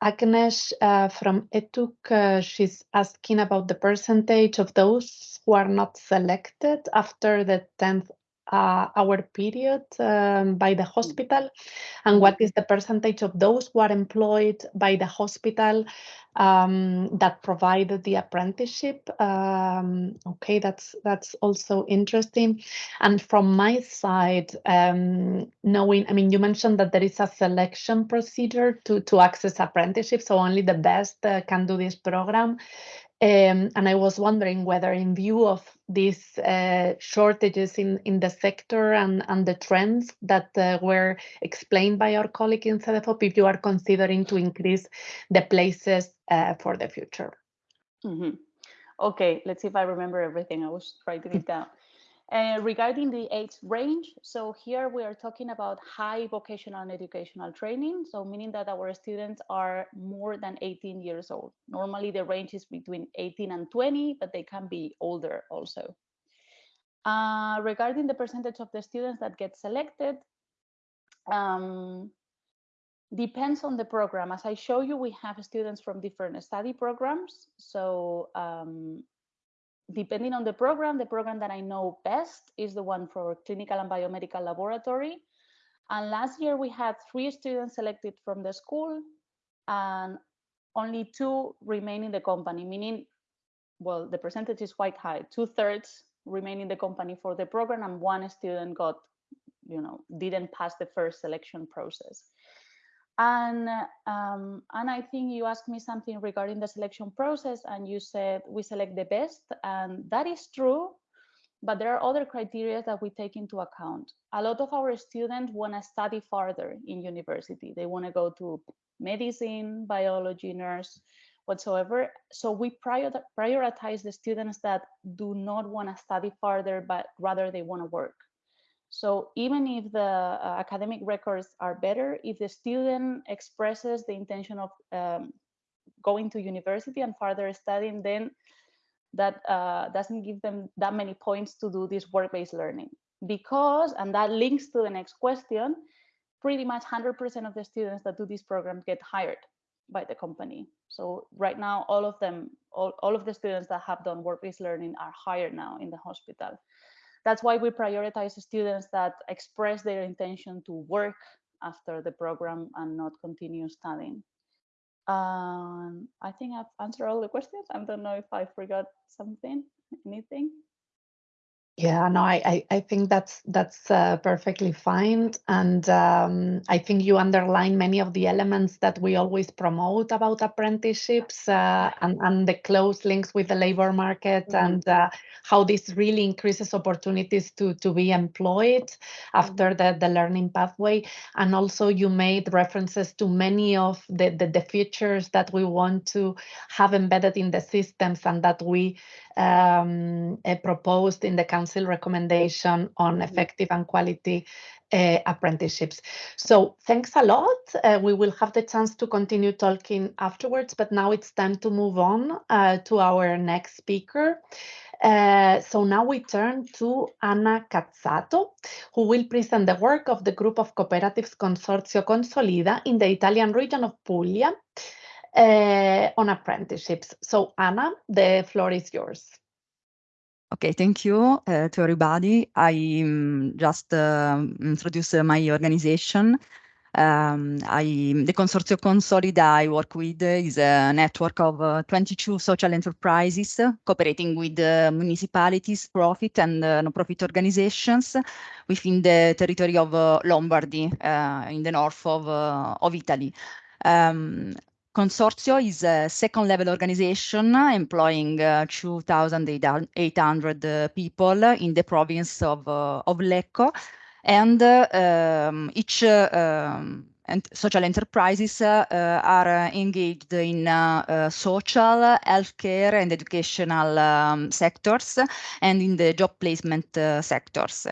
S1: Agnes uh, from ETUC, uh, she's asking about the percentage of those who are not selected after the 10th uh, hour period um, by the hospital? And what is the percentage of those who are employed by the hospital um, that provided the apprenticeship? Um, okay that's that's also interesting. And from my side um, knowing i mean you mentioned that there is a selection procedure to to access apprenticeship so only the best uh, can do this program um, and I was wondering whether, in view of these uh, shortages in, in the sector and, and the trends that uh, were explained by our colleague in CEDEFOP, if you are considering to increase the places uh, for the future.
S4: Mm -hmm. Okay, let's see if I remember everything. I was writing it down. Uh, regarding the age range, so here we are talking about high vocational and educational training, so meaning that our students are more than 18 years old. Normally the range is between 18 and 20, but they can be older also. Uh, regarding the percentage of the students that get selected, um, depends on the program. As I show you, we have students from different study programs. So um, depending on the program, the program that I know best is the one for clinical and biomedical laboratory. And last year we had three students selected from the school and only two remain in the company, meaning, well, the percentage is quite high. Two thirds remain in the company for the program and one student got you know, didn't pass the first selection process. And, um, and I think you asked me something regarding the selection process and you said we select the best and that is true, but there are other criteria that we take into account. A lot of our students want to study further in university. They want to go to medicine, biology, nurse, whatsoever. So we prior prioritize the students that do not want to study further, but rather they want to work. So even if the uh, academic records are better, if the student expresses the intention of um, going to university and further studying, then that uh, doesn't give them that many points to do this work-based learning. Because, and that links to the next question, pretty much 100% of the students that do this program get hired by the company. So right now, all of them, all, all of the students that have done work-based learning are hired now in the hospital. That's why we prioritize students that express their intention to work after the program and not continue studying. Um, I think I've answered all the questions. I don't know if I forgot something, anything.
S1: Yeah, no, I, I, I think that's that's uh, perfectly fine, and um, I think you underline many of the elements that we always promote about apprenticeships uh, and and the close links with the labor market mm -hmm. and uh, how this really increases opportunities to to be employed after mm -hmm. the the learning pathway, and also you made references to many of the the, the features that we want to have embedded in the systems and that we um, uh, proposed in the council recommendation on mm-hmm. effective and quality uh, apprenticeships. So thanks a lot. Uh, we will have the chance to continue talking afterwards, but now it's time to move on to our next speaker. So now we turn to Anna Cazzato, who will present the work of the group of cooperatives Consorzio Consolida in the Italian region of Puglia uh, on apprenticeships. So Anna, the floor is yours.
S6: Okay, thank you uh, to everybody. I um, just uh, introduce my organization. Um, I, the Consorzio Consolida I work with is a network of uh, 22 social enterprises cooperating with uh, municipalities, profit and uh, non-profit organizations within the territory of uh, Lombardy uh, in the north of, uh, of Italy. Um, Consorzio is a second level organization employing uh, 2,800 uh, people in the province of, uh, of Lecco. And uh, um, each uh, um, and social enterprises uh, are engaged in social, healthcare, and educational um, sectors, and in the job placement sectors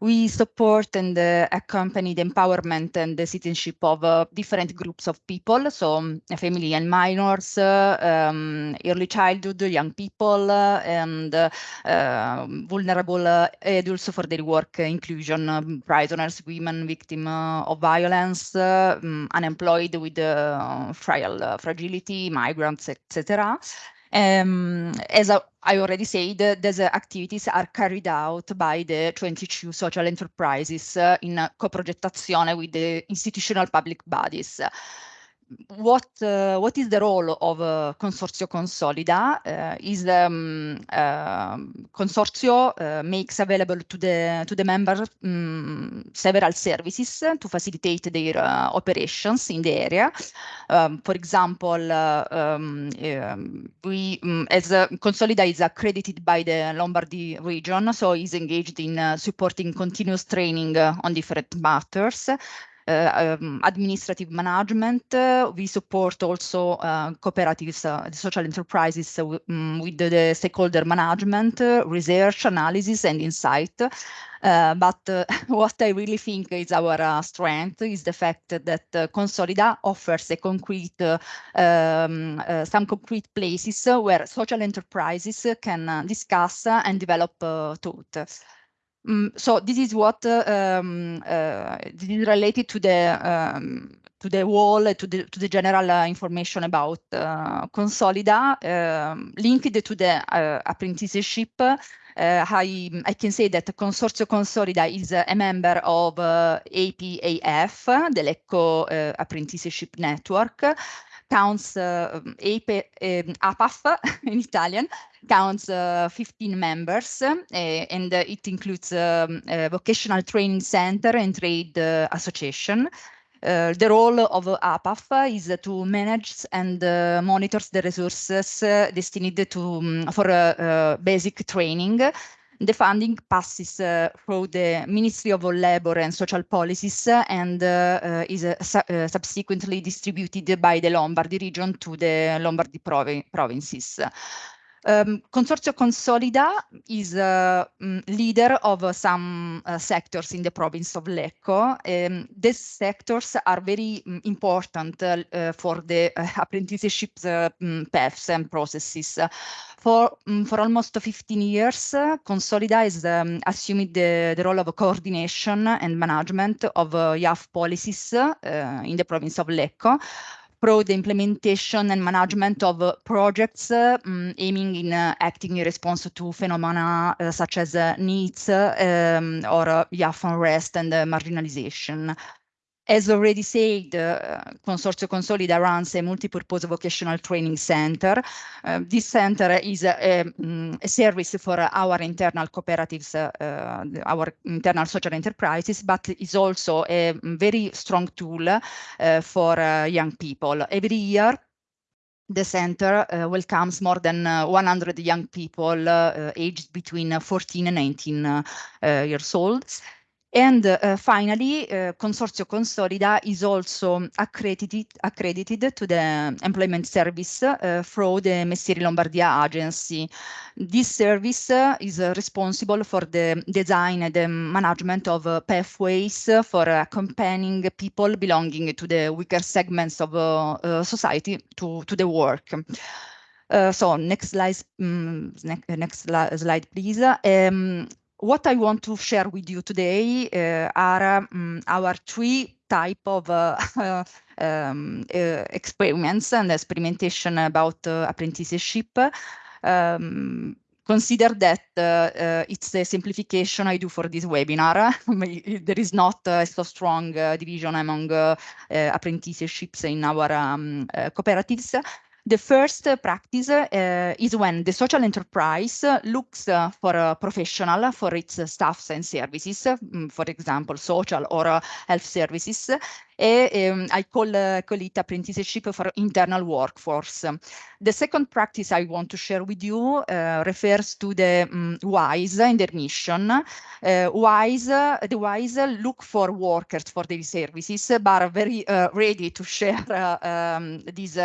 S6: we support and uh, accompany the empowerment and the citizenship of uh, different groups of people, so um, family and minors, uh, um, early childhood, young people, uh, and uh, um, vulnerable adults for their work inclusion, um, prisoners, women, victims of violence, um, unemployed with frail fragility, migrants, etc. Um, as I, I already said, these activities are carried out by the 22 social enterprises uh, in co-progettazione with the institutional public bodies what uh, what is the role of uh, Consorzio Consolida uh, is um, Consorzio uh, makes available to the to the members um, several services to facilitate their uh, operations in the area. Um, for example, uh, um, um, we um, as Consolida is accredited by the Lombardy region, so is engaged in supporting continuous training on different matters. Um, administrative management. Uh, we support also uh, cooperatives, social enterprises um, with the, the, stakeholder management, research, analysis, and insight. Uh, but uh, what I really think is our uh, strength is the fact that Consolida offers a concrete, um, some concrete places where social enterprises can discuss and develop thought. Um, so this is what um, uh, this is related to the um, to the wall to the to the general uh, information about uh, Consolida um, linked to the uh, apprenticeship. Uh, I, I can say that Consorzio Consolida is a member of uh, APAF, the Lecco Apprenticeship Network. counts APAF in Italian counts 15 members and it includes um, vocational training center and trade association. Uh, the role of APAF is to manage and uh, monitors the resources uh, destined to um, for basic training the funding passes uh, through the Ministry of Labor and Social Policies and uh, is uh, su subsequently distributed by the Lombardy region to the Lombardy provi provinces. Um, Consorzio Consolida is a um, leader of uh, some uh, sectors in the province of Lecco. Um, these sectors are very um, important uh, for the apprenticeship mm, paths and processes. For, mm, for almost 15 years, Consolida has um, assumed the, the, role of coordination and management of uh, YAF policies in the province of Lecco, pro the implementation and management of uh, projects um, aiming in uh, acting in response to phenomena such as needs um, or uh, youth unrest and marginalization. As already said, uh, Consorzio Consolida runs a multi-purpose vocational training center. Uh, this center is a, um, a, service for our internal cooperatives, uh, our internal social enterprises, but is also a very strong tool uh, for uh, young people. Every year, the center uh, welcomes more than uh, 100 young people uh, aged between 14 and 19 uh, years old. And uh, finally, uh, Consorzio Consolida is also accredited, accredited to the employment service uh, through the Mestieri Lombardia agency. This service uh, is uh, responsible for the design and the management of uh, pathways for accompanying people belonging to the weaker segments of society to, to the work. so next slide, um, ne next slide, please. Um, what I want to share with you today uh, are um, our three type of uh, um, uh, experiments and experimentation about uh, apprenticeship. Um, consider that uh, uh, it's a simplification I do for this webinar. there is not a so strong division among apprenticeships in our um, cooperatives. The first practice uh, is when the social enterprise looks for a professional for its staffs and services, mm, for example, social or uh, health services, um, I call, uh, call it apprenticeship for internal workforce. The second practice I want to share with you uh, refers to the um, WISE and their mission. Uh, WISE, the WISE look for workers for their services, but are very ready to share um, these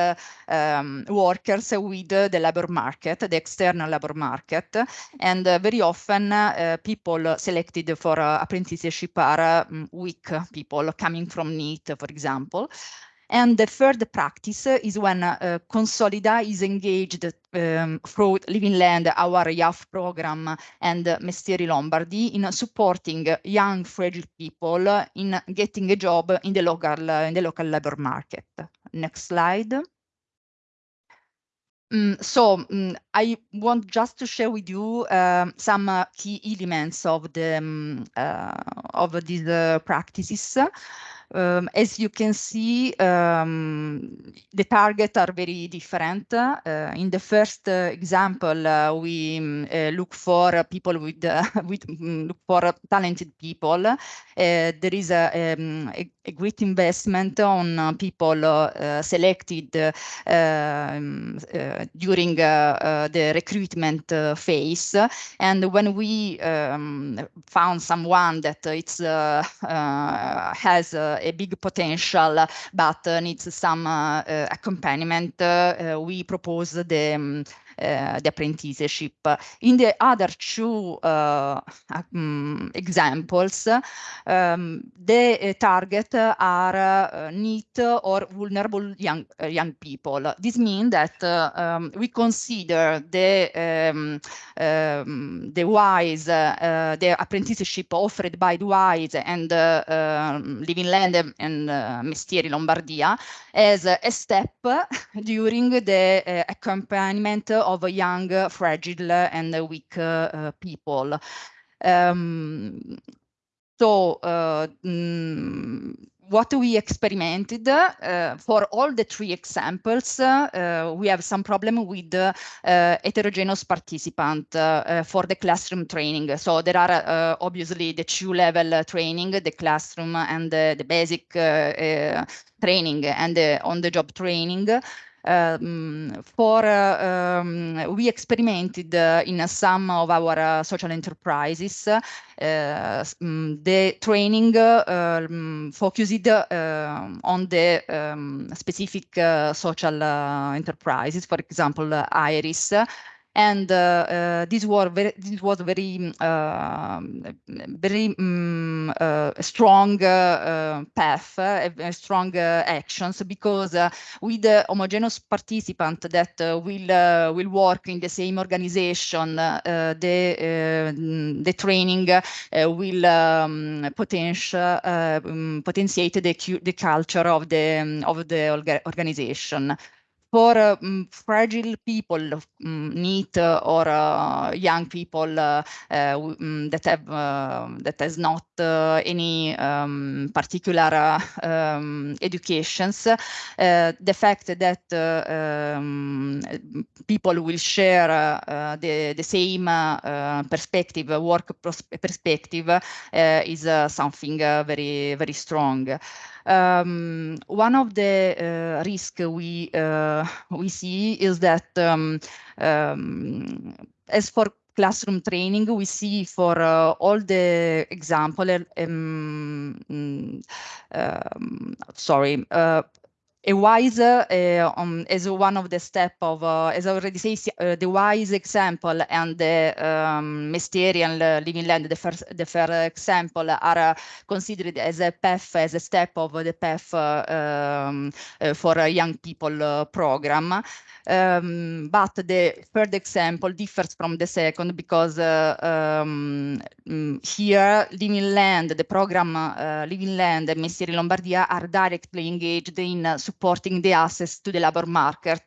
S6: um, workers with the labor market, the external labor market. And very often people selected for apprenticeship are um, weak people coming from For example. And the third practice is when uh, Consolida is engaged um, through Living Land, our YAF program, and uh, Mestieri Lombardy in supporting young, fragile people in getting a job in the local, uh, in the local labor market. Next slide. Um, so um, I want just to share with you um, some uh, key elements of the um, uh, of these uh, practices. Um, as you can see, um, the targets are very different. Uh, in the first uh, example, uh, we um, uh, look for people with, with mm, look for talented people. Uh, there is a, um, a, a, great investment on uh, people selected um, during the recruitment phase. And when we um, found someone that it's has a big potential, but uh, needs some uh, uh, accompaniment, we propose the um, uh, the apprenticeship. In the other two um, examples, um, the uh, target are NEET or vulnerable young young people. This means that um, we consider the um, the WISE, the apprenticeship offered by the WISE and Living Land and Mestieri Lombardia as a step during the accompaniment of young, fragile, and weak uh, people. Um, so uh, mm, what we experimented uh, for all the three examples, uh, we have some problem with uh, heterogeneous participant for the classroom training. So there are obviously the two level training, the classroom and the, the basic training and the on the job training. Um, for um, we experimented in some of our social enterprises um, the training um, focused on the specific social enterprises, for example, Iris and uh, uh, this was very this was very um, uh, very um, uh, strong uh, uh, path, strong actions because with the homogeneous participant that will will work in the same organization, the the training will um, potential um, potentiate the the culture of the um, of the organization for um, fragile people, um, need uh, or uh, young people uh, um, that have that has not any um, particular um, educations, the fact that um, people will share the the same perspective, work perspective, is something very very strong. Um, one of the uh, risks we uh, we see is that um, um, as for classroom training, we see for uh, all the example, um, mm, um, sorry, uh, a wise uh, um, as one of the step of, uh, as I already say, uh, the wise example and the um, Mysterian living land, the first, the first example are considered as a path, as a step of the path um, for a young people program. Um, but the third example differs from the second because uh, um, mm, here Living Land, the program uh, Living Land and Mestieri Lombardia are directly engaged in uh, supporting the access to the labor market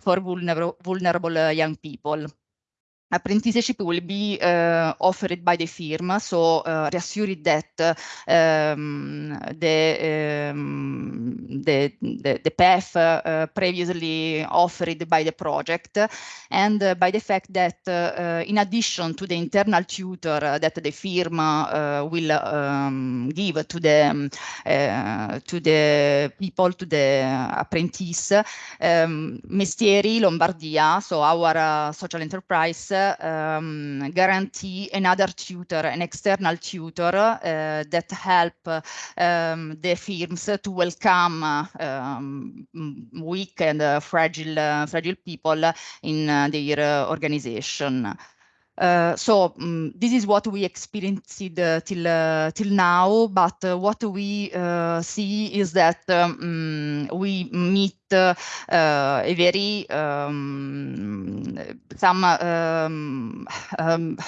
S6: for vulnerable, vulnerable young people apprenticeship will be uh, offered by the firm, so uh, reassured that um, the, um, the, the, the path uh, previously offered by the project and uh, by the fact that uh, in addition to the internal tutor that the firm uh, will um, give to the to the people, to the apprentice, um, Mestieri Lombardia, so our social enterprise um, guarantee another tutor, an external tutor uh, that help um, the firms to welcome um, weak and uh, fragile, uh, fragile people in their organization. Uh, so um, this is what we experienced uh, till uh, till now. But uh, what we uh, see is that um, we meet uh, a very um, some um, um,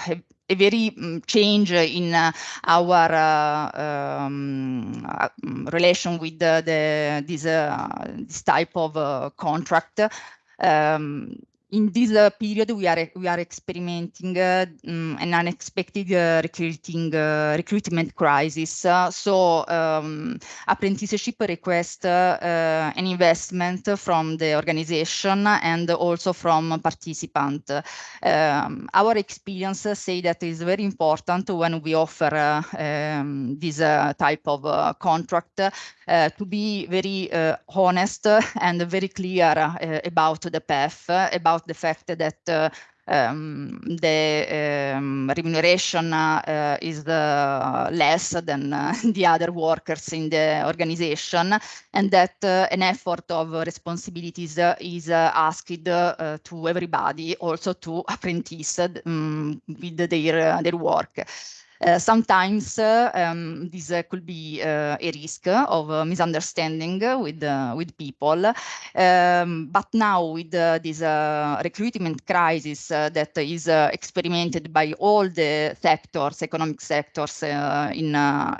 S6: a very um, change in uh, our uh, um, uh, relation with the, the this this type of contract. Um, in this uh, period, we are we are experimenting uh, um, an unexpected uh, recruiting uh, recruitment crisis. Uh, so, um, apprenticeship request uh, an investment from the organization and also from participant. Um, our experience say that is very important when we offer um, this type of contract to be very honest and very clear about the path about about the fact that uh, um, the um, remuneration uh, is the less than uh, the other workers in the organization and that uh, an effort of responsibilities is uh, asked uh, to everybody also to apprentices um, with their, their work. Uh, sometimes uh, um, this uh, could be uh, a risk of uh, misunderstanding with with people, um, but now with this recruitment crisis that is experimented by all the sectors, economic sectors in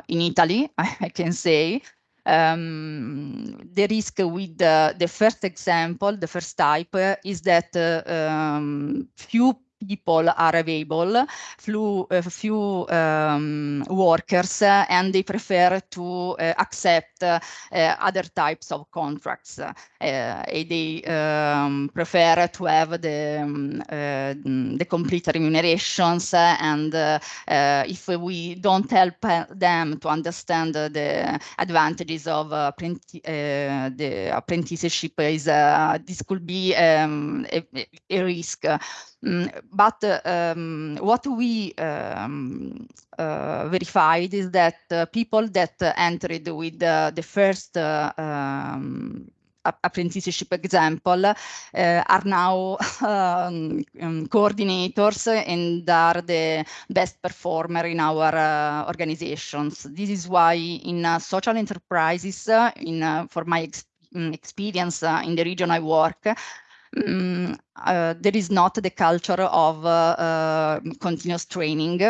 S6: in Italy, I, can say. Um, the risk with the first example, the first type, is that um, few people are available, few, few um, workers, and they prefer to accept other types of contracts. they um, prefer to have the, um, the complete remunerations and if we don't help them to understand the advantages of uh, the apprenticeship is uh, this could be um, a, a, risk. Mm, but um, what we um, uh, verified is that uh, people that entered with the first uh, um, apprenticeship example uh, are now um, um, coordinators and are the best performer in our uh, organizations. This is why in uh, social enterprises, in for my ex mm, experience in the region I work, um, uh, there is not the culture of uh, uh, continuous training.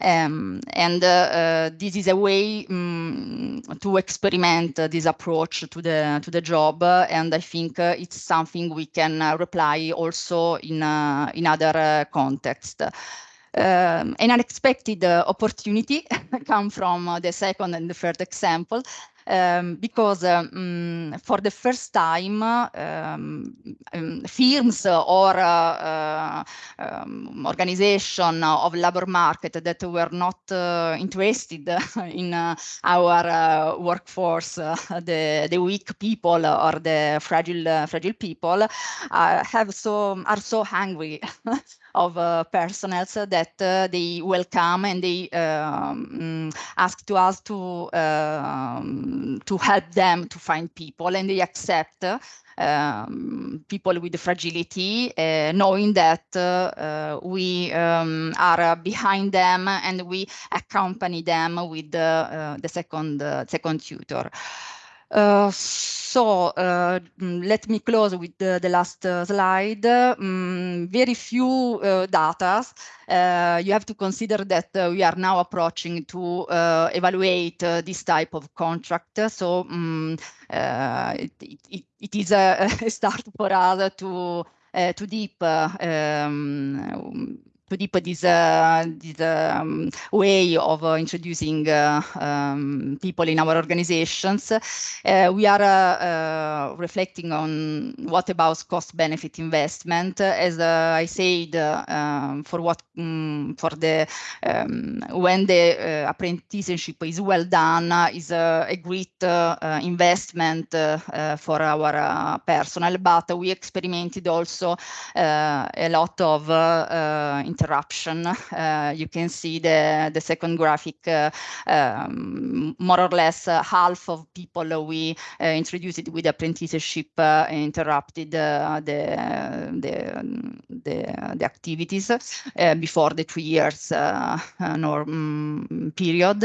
S6: Um, and uh, uh, this is a way um, to experiment this approach to the to the job. and I think it's something we can reply also in, in other contexts. Um, an unexpected uh, opportunity come from uh, the second and the third example um, because um, for the first time um, um firms or uh, organization of labor market that were not uh, interested in uh, our workforce, the, the weak people or the fragile fragile people have so are so hungry of uh, personnel that uh, they welcome and they um, ask to us to um, to help them to find people and they accept um, people with fragility, uh, knowing that uh, we um, are behind them and we accompany them with the, the second second tutor. Uh, so uh, mm, let me close with the, the last uh, slide. Um, very few data. you have to consider that we are now approaching to evaluate this type of contract. So um, it, it, it is a, a, start for us to to deep um, deep this, uh, this um, way of uh, introducing uh, um, people in our organizations. we are reflecting on what about cost benefit investment. As I said, um, for what um, for the um, when the apprenticeship is well done is a great investment for our personnel, but we experimented also a lot of uh, interruption. Uh, you can see the, the second graphic, uh, um, more or less uh, half of people we introduced with apprenticeship interrupted the, the, the, the, activities before the two years norm period.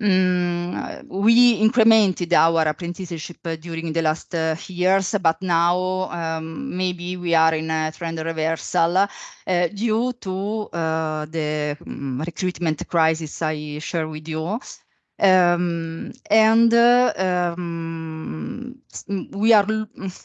S6: Um, we incremented our apprenticeship during the last years, but now um, maybe we are in a trend reversal uh, due to uh, the um, recruitment crisis I share with you. Um, and uh, um, we are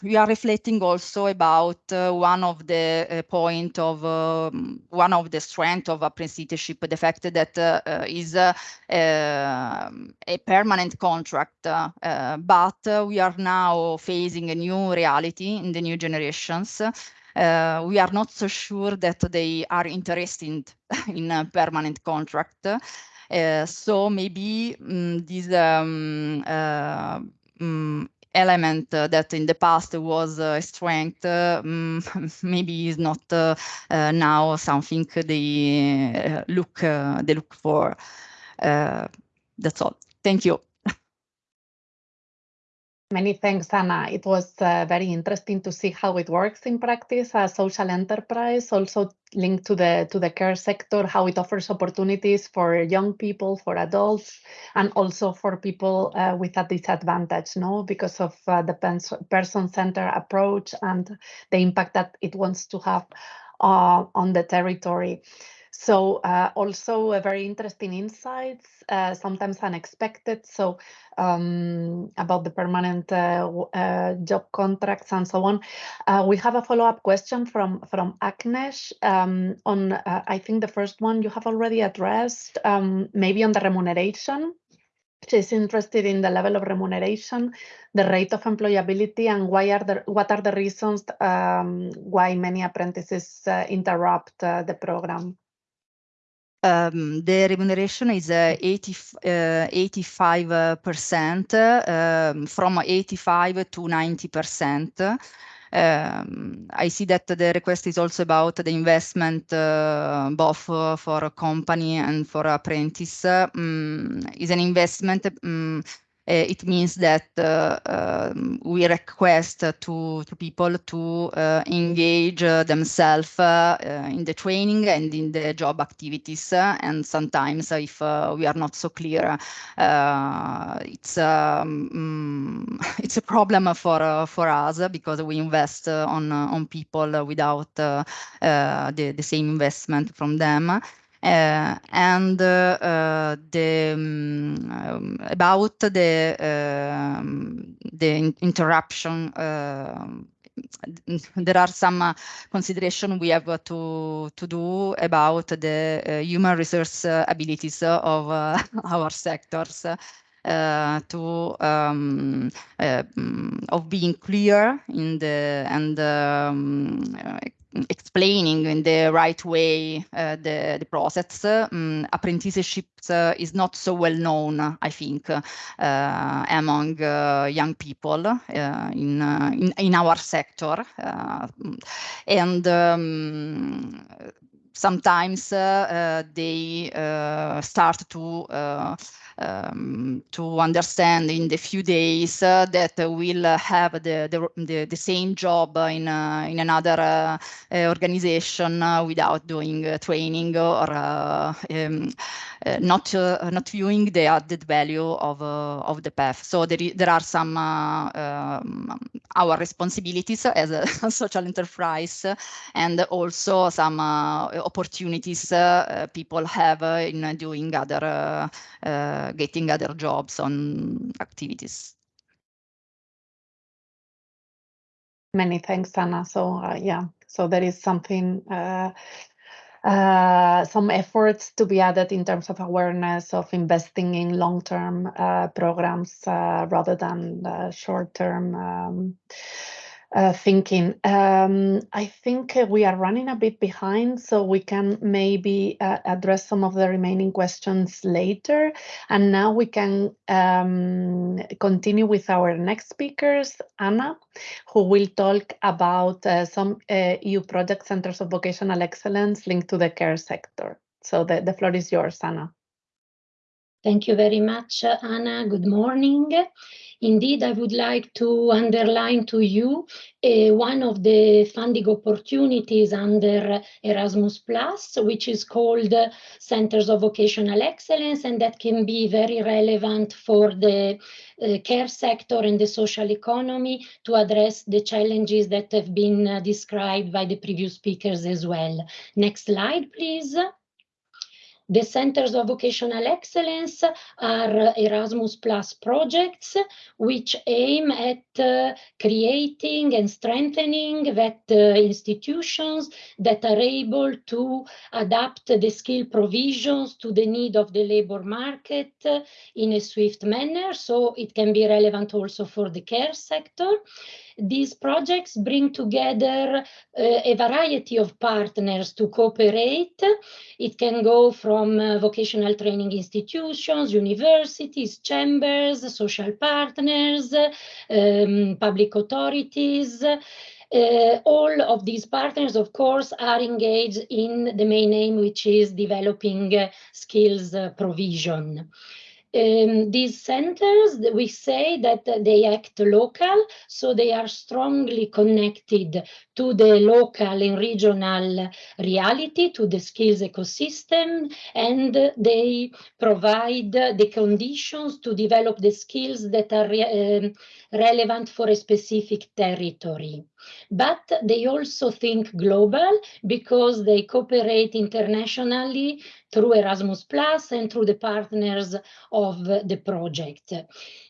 S6: we are reflecting also about uh, one of the uh, point of um, one of the strength of apprenticeship, the fact that uh, is uh, um, a permanent contract, but we are now facing a new reality in the new generations uh, we are not so sure that they are interested in a permanent contract. Uh, so maybe um, this um, uh, um, element uh, that in the past was a strength uh, maybe is not uh, now something they look they look for. that's all. Thank you.
S1: Many thanks, Anna. It was uh, very interesting to see how it works in practice a social enterprise, also linked to the to the care sector, how it offers opportunities for young people, for adults, and also for people uh, with a disadvantage, no, because of uh, the person-centered approach and the impact that it wants to have uh, on the territory. So uh, also uh, very interesting insights, uh, sometimes unexpected. So um, about the permanent uh, uh, job contracts and so on. Uh, we have a follow-up question from from Agnes um, on. I think the first one you have already addressed, um, maybe on the remuneration. She's interested in the level of remuneration, the rate of employability, and why are the what are the reasons um, why many apprentices interrupt the program.
S6: Um, the remuneration is uh, 80, 85% um, from 85 to 90%. Um, I see that the request is also about the investment uh, both uh, for a company and for apprentice. Um, is an investment um, uh, Uh, it means that uh, um, we request to, to people to uh, engage uh, themselves uh, in the training and in the job activities. and sometimes if we are not so clear, it's, um, mm, it's a problem for, for us because we invest on, on people without the, the same investment from them. Uh, and uh, uh, the um, about the um, the interruption there are some uh, consideration we have to to do about the uh, human resource uh, abilities of our sectors. to um, of being clear in the and um, explaining in the right way uh, the, the process. Um, apprenticeship uh, is not so well known, I think, uh, among uh, young people uh, in, uh, in, in our sector, and um, sometimes they start to um, to understand in the few days uh, that we'll have the, the, the, the, same job in, uh, in another uh, uh organization uh, without doing uh, training or um, not not viewing the added value of of the path. So there, there are some um, our responsibilities as a social enterprise and also some opportunities people have in doing other getting other jobs on activities.
S1: Many thanks, Anna. So uh, yeah, so there is something, uh, uh, some efforts to be added in terms of awareness of investing in long-term uh, programs uh, rather than short-term um, uh, thinking. Um, I think uh, we are running a bit behind, so we can maybe uh, address some of the remaining questions later. And now we can um, continue with our next speakers, Anna, who will talk about uh, some EU project centers of vocational excellence linked to the care sector. So the, the floor is yours, Anna.
S7: Thank you very much, Anna. Good morning. Indeed, I would like to underline to you uh, one of the funding opportunities under Erasmus Plus, which is called Centers of Vocational Excellence, and that can be very relevant for the uh, care sector and the social economy to address the challenges that have been uh, described by the previous speakers as well. Next slide, please. The Centers of Vocational Excellence are Erasmus Plus projects which aim at uh, creating and strengthening that uh, institutions that are able to adapt the skill provisions to the need of the labor market uh, in a swift manner. So it can be relevant also for the care sector. These projects bring together uh, a variety of partners to cooperate. It can go from uh, vocational training institutions, universities, chambers, social partners, um, public authorities. Uh, all of these partners, of course, are engaged in the main aim, which is developing uh, skills uh, provision um, these centers, we say that they act local, so they are strongly connected to the local and regional reality, to the skills ecosystem, and they provide the conditions to develop the skills that are re relevant for a specific territory. But they also think global because they cooperate internationally through Erasmus Plus and through the partners of the project.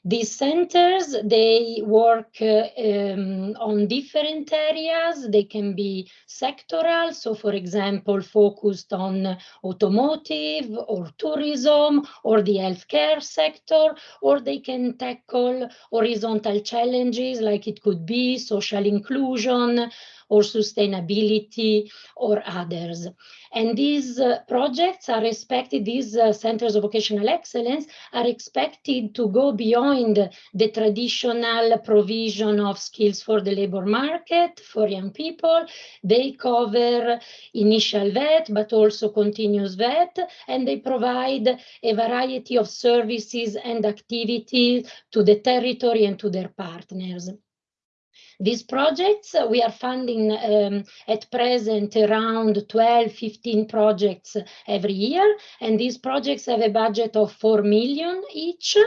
S7: These centers, they work um, on different areas. They can be sectoral, so for example, focused on automotive or tourism or the healthcare sector, or they can tackle horizontal challenges like it could be social inclusion or sustainability or others. And these uh, projects are expected, these uh, centers of vocational excellence are expected to go beyond the traditional provision of skills for the labor market for young people. They cover initial VET, but also continuous VET, and they provide a variety of services and activities to the territory and to their partners. These projects, uh, we are funding um, at present around 12, 15 projects every year. And these projects have a budget of 4 million each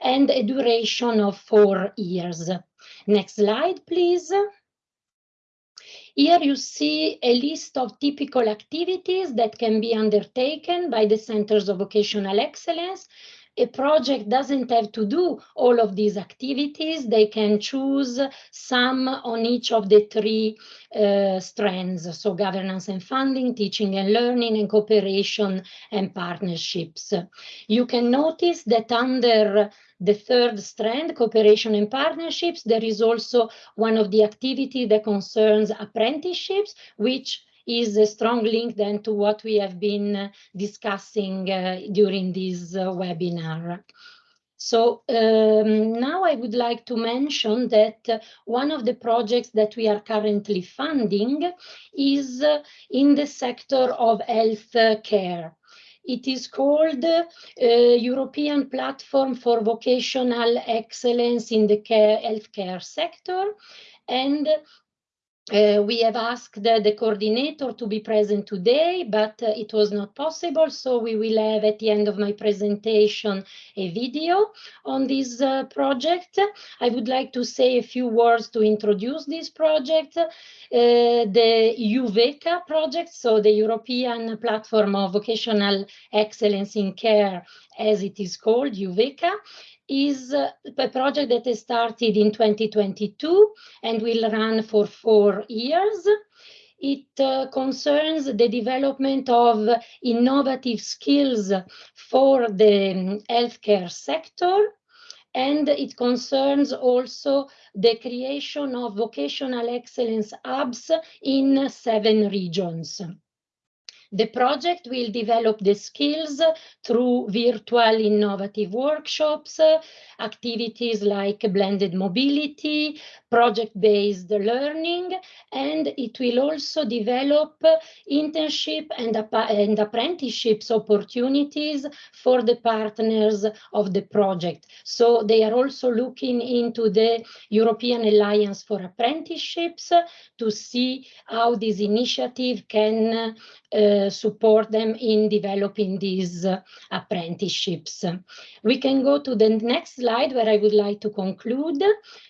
S7: and a duration of four years. Next slide, please. Here you see a list of typical activities that can be undertaken by the Centers of Vocational Excellence a project doesn't have to do all of these activities. They can choose some on each of the three uh, strands, so governance and funding, teaching and learning, and cooperation and partnerships. You can notice that under the third strand, cooperation and partnerships, there is also one of the activity that concerns apprenticeships, which is a strong link then to what we have been uh, discussing uh, during this uh, webinar. So um, now I would like to mention that uh, one of the projects that we are currently funding is uh, in the sector of health care. It is called uh, European Platform for Vocational Excellence in the care, healthcare sector. And uh, we have asked the, the, coordinator to be present today, but uh, it was not possible. So we will have at the end of my presentation a video on this uh, project. I would like to say a few words to introduce this project. Uh, the EUVECA project, so the European Platform of Vocational Excellence in Care, as it is called, EUVECA, is a project that started in 2022 and will run for four years. It uh, concerns the development of innovative skills for the healthcare sector. And it concerns also the creation of vocational excellence hubs in seven regions. The project will develop the skills through virtual innovative workshops, activities like blended mobility, project-based learning, and it will also develop internship and, and apprenticeships opportunities for the partners of the project. So they are also looking into the European Alliance for Apprenticeships to see how this initiative can uh, support them in developing these uh, apprenticeships. We can go to the next slide where I would like to conclude.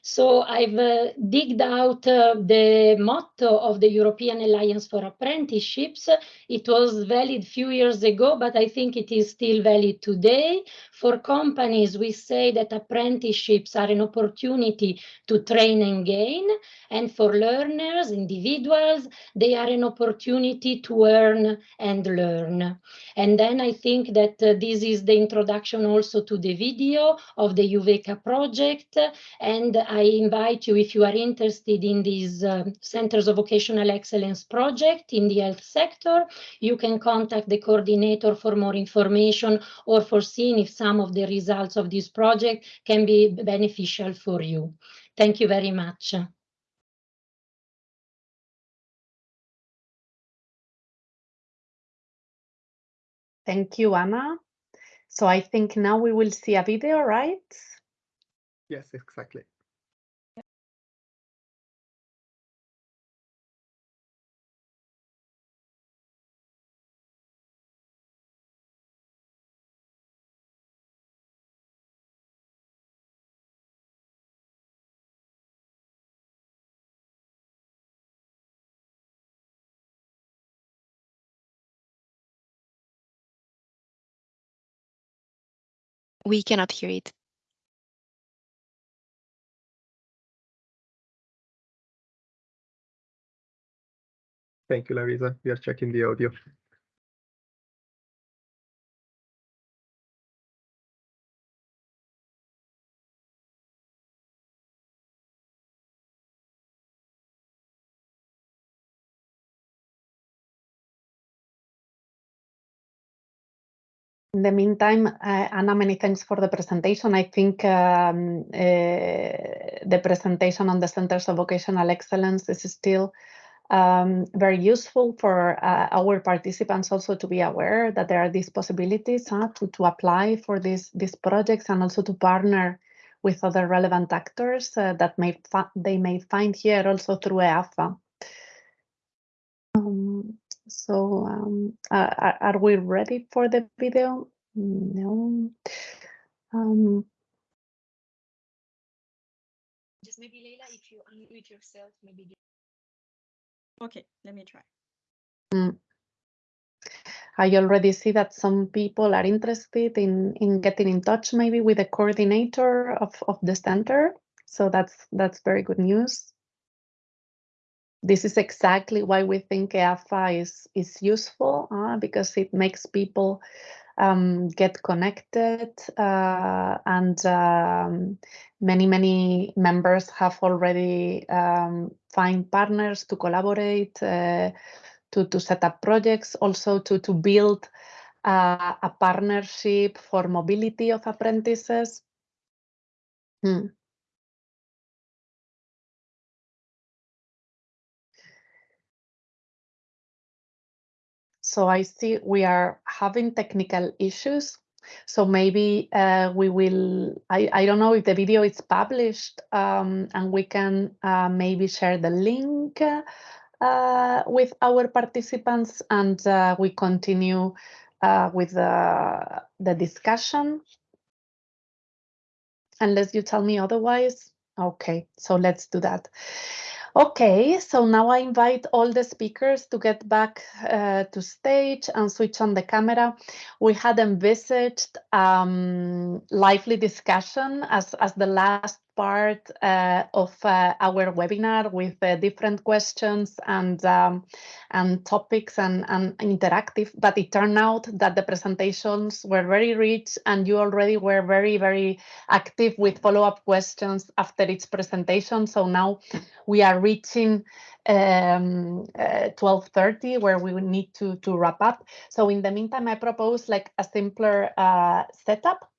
S7: So I've uh, digged out uh, the motto of the European Alliance for Apprenticeships. It was valid few years ago, but I think it is still valid today. For companies, we say that apprenticeships are an opportunity to train and gain. And for learners, individuals, they are an opportunity to earn and learn. And then I think that uh, this is the introduction also to the video of the EUVECA project. And I invite you, if you are interested in these uh, Centers of Vocational Excellence project in the health sector, you can contact the coordinator for more information or for seeing if some of the results of this project can be beneficial for you. Thank you very much.
S1: Thank you, Anna. So I think now we will see a video, right?
S5: Yes, exactly.
S8: We cannot hear it.
S5: Thank you, Larissa. We are checking the audio.
S1: In the meantime, uh, Anna, many thanks for the presentation. I think um, uh, the presentation on the Centers of Vocational Excellence is still um, very useful for uh, our participants also to be aware that there are these possibilities huh, to, to apply for these, these projects and also to partner with other relevant actors uh, that may they may find here also through EAFA. So um, are, are, we ready for the video? No. Um,
S9: Just maybe Leila, if you unmute yourself, maybe.
S10: Okay, let me try.
S1: Mm. I already see that some people are interested in, in getting in touch maybe with the coordinator of, of the center. So that's that's very good news this is exactly why we think EAFA is, is useful uh, because it makes people um, get connected uh, and um, many, many members have already um, find partners to collaborate, uh, to, to set up projects, also to, to build uh, a partnership for mobility of apprentices. Hmm. So I see we are having technical issues. So maybe uh, we will, I, I don't know if the video is published um, and we can uh, maybe share the link uh, with our participants and uh, we continue uh, with the, the discussion. Unless you tell me otherwise. Okay, so let's do that. Okay, so now I invite all the speakers to get back uh, to stage and switch on the camera. We had envisaged um, lively discussion as, as the last part uh, of uh, our webinar with uh, different questions and um, and topics and, and interactive but it turned out that the presentations were very rich and you already were very very active with follow-up questions after each presentation. So now we are reaching um, 12.30 uh, where we need to to wrap up. So in the meantime i propose like a simpler uh, setup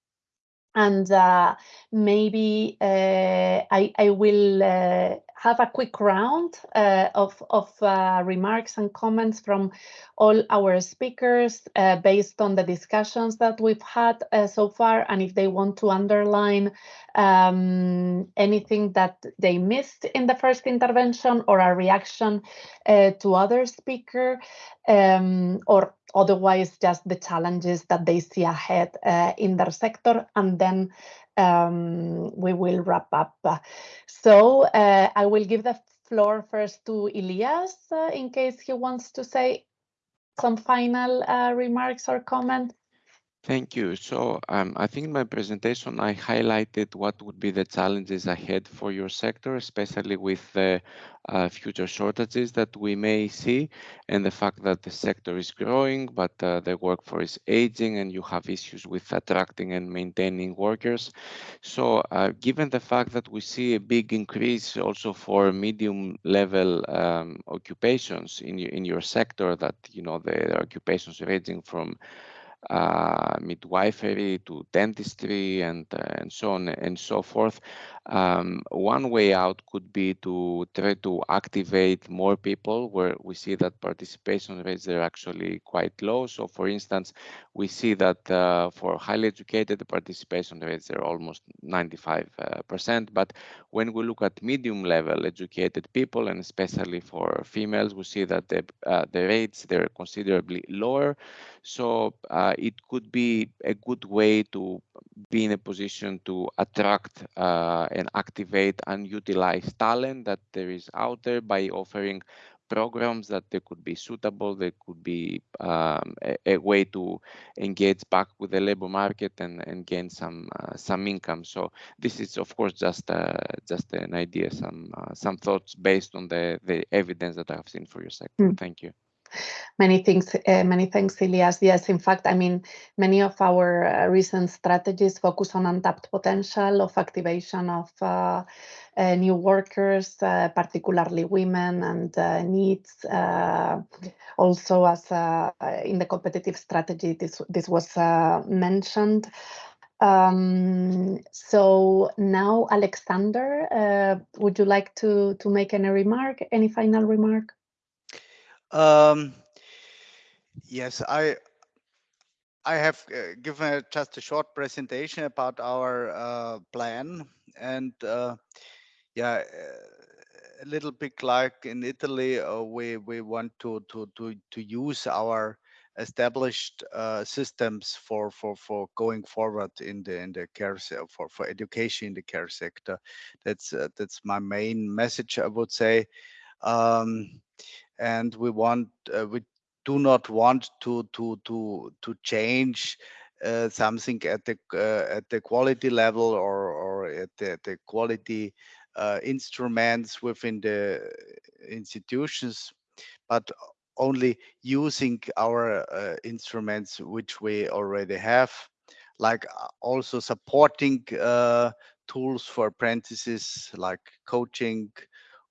S1: and uh, maybe uh, I, I will uh, have a quick round uh, of, of uh, remarks and comments from all our speakers uh, based on the discussions that we've had so far and if they want to underline um, anything that they missed in the first intervention or a reaction to other speaker um, or otherwise just the challenges that they see ahead uh, in their sector and then um, we will wrap up. So uh, I will give the floor first to Ilias uh, in case he wants to say some final uh, remarks or comments.
S2: Thank you. So um, I think in my presentation, I highlighted what would be the challenges ahead for your sector, especially with the uh, future shortages that we may see and the fact that the sector is growing, but uh, the workforce is aging and you have issues with attracting and maintaining workers. So uh, given the fact that we see a big increase also for medium level um, occupations in, in your sector that, you know, the occupations ranging from uh, midwifery to dentistry and uh, and so on and so forth. Um, one way out could be to try to activate more people where we see that participation rates are actually quite low. So for instance, we see that uh, for highly educated, the participation rates are almost 95%. Uh, but when we look at medium level educated people, and especially for females, we see that the, uh, the rates, they're considerably lower. So uh, it could be a good way to be in a position to attract uh, and activate and utilize talent that there is out there by offering programs that they could be suitable, they could be um, a, a, way to engage back with the labor market and, and gain some uh, some income. So this is of course just uh, just an idea, some uh, some thoughts based on the the evidence that I've seen for your sector. Mm. Thank you.
S1: Many things, uh, many thanks, Ilias. Yes, in fact, I mean, many of our uh, recent strategies focus on untapped potential of activation of uh, uh new workers, uh, particularly women and uh, needs. also, as in the competitive strategy, this this was mentioned. Um, so now, Alexander, would you like to to make any remark, any final remark?
S3: Um, yes, I I have uh, given a, just a short presentation about our uh, plan, and uh, yeah, uh, a little bit like in Italy, uh, we we want to to to to use our established uh, systems for for for going forward in the in the care for for education in the care sector. That's that's my main message. I would say. Um, and we want uh, we do not want to to to to change uh, something at the uh, at the quality level or or at the, the quality uh, instruments within the institutions, but only using our uh, instruments which we already have, like uh, also supporting tools for apprentices like coaching,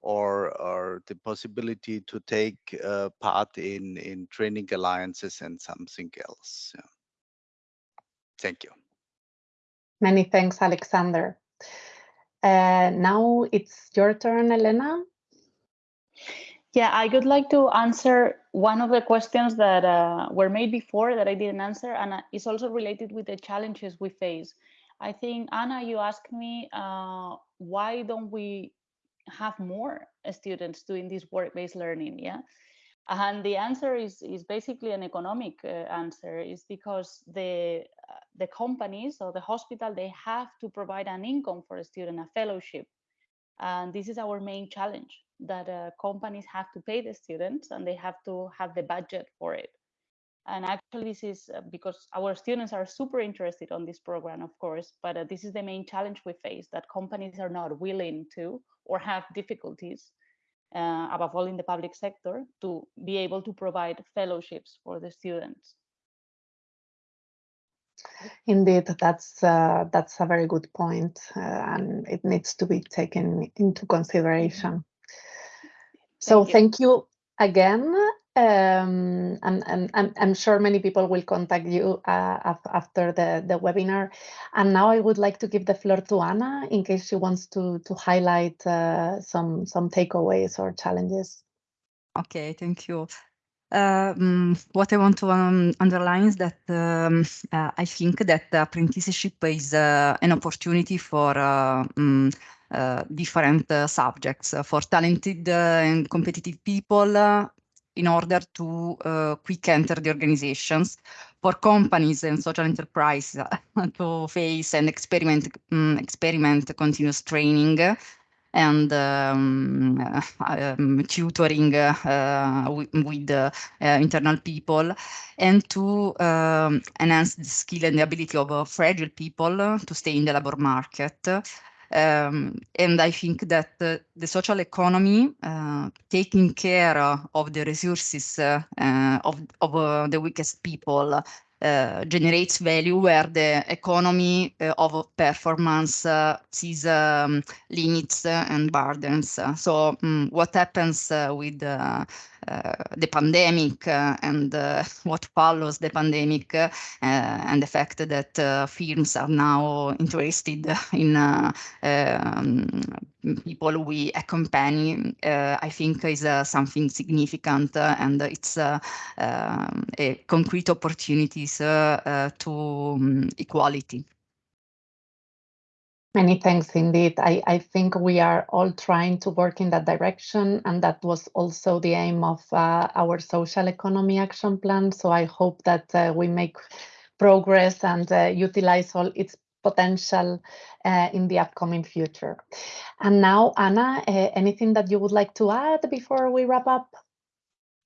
S3: or or the possibility to take uh, part in in training alliances and something else. Yeah. Thank you.
S1: Many thanks, Alexander. Uh, now it's your turn, Elena.
S4: Yeah, I would like to answer one of the questions that uh, were made before that I didn't answer, and uh, it's also related with the challenges we face. I think, Anna, you asked me, uh, why don't we have more students doing this work-based learning yeah? And the answer is is basically an economic uh, answer is because the uh, the companies or the hospital they have to provide an income for a student a fellowship. And this is our main challenge that uh, companies have to pay the students and they have to have the budget for it and actually this is uh, because our students are super interested on this program of course but uh, this is the main challenge we face that companies are not willing to or have difficulties uh, above all in the public sector to be able to provide fellowships for the students
S1: Indeed, that's uh, that's a very good point, uh, and it needs to be taken into consideration. So thank you, thank you again um, and, and, and, I'm sure many people will contact you uh, after the, the webinar. And now I would like to give the floor to Anna in case she wants to, to highlight uh, some, some takeaways or challenges.
S6: Okay, thank you. Uh, um, what I want to um, underline is that um, uh, I think that apprenticeship is uh, an opportunity for um, different subjects, for talented and competitive people, in order to uh, quick enter the organizations for companies and social enterprise uh, to face and experiment um, experiment continuous training and um, uh, um, tutoring uh, with, with uh, internal people and to um, enhance the skill and the ability of fragile people to stay in the labor market um, and I think that uh, the social economy, uh, taking care of the resources uh, of, of uh, the weakest people, uh, generates value where the economy uh, of performance sees um, limits and burdens. So um, what happens with uh, the pandemic uh, and uh, what follows the pandemic and the fact that firms are now interested in um, people we accompany, I think is something significant and it's um, a concrete opportunities to um, equality.
S1: Many thanks indeed. I, I think we are all trying to work in that direction, and that was also the aim of uh, our social economy action plan. So I hope that uh, we make progress and uh, utilize all its potential uh, in the upcoming future. And now, Anna, uh, anything that you would like to add before we wrap up?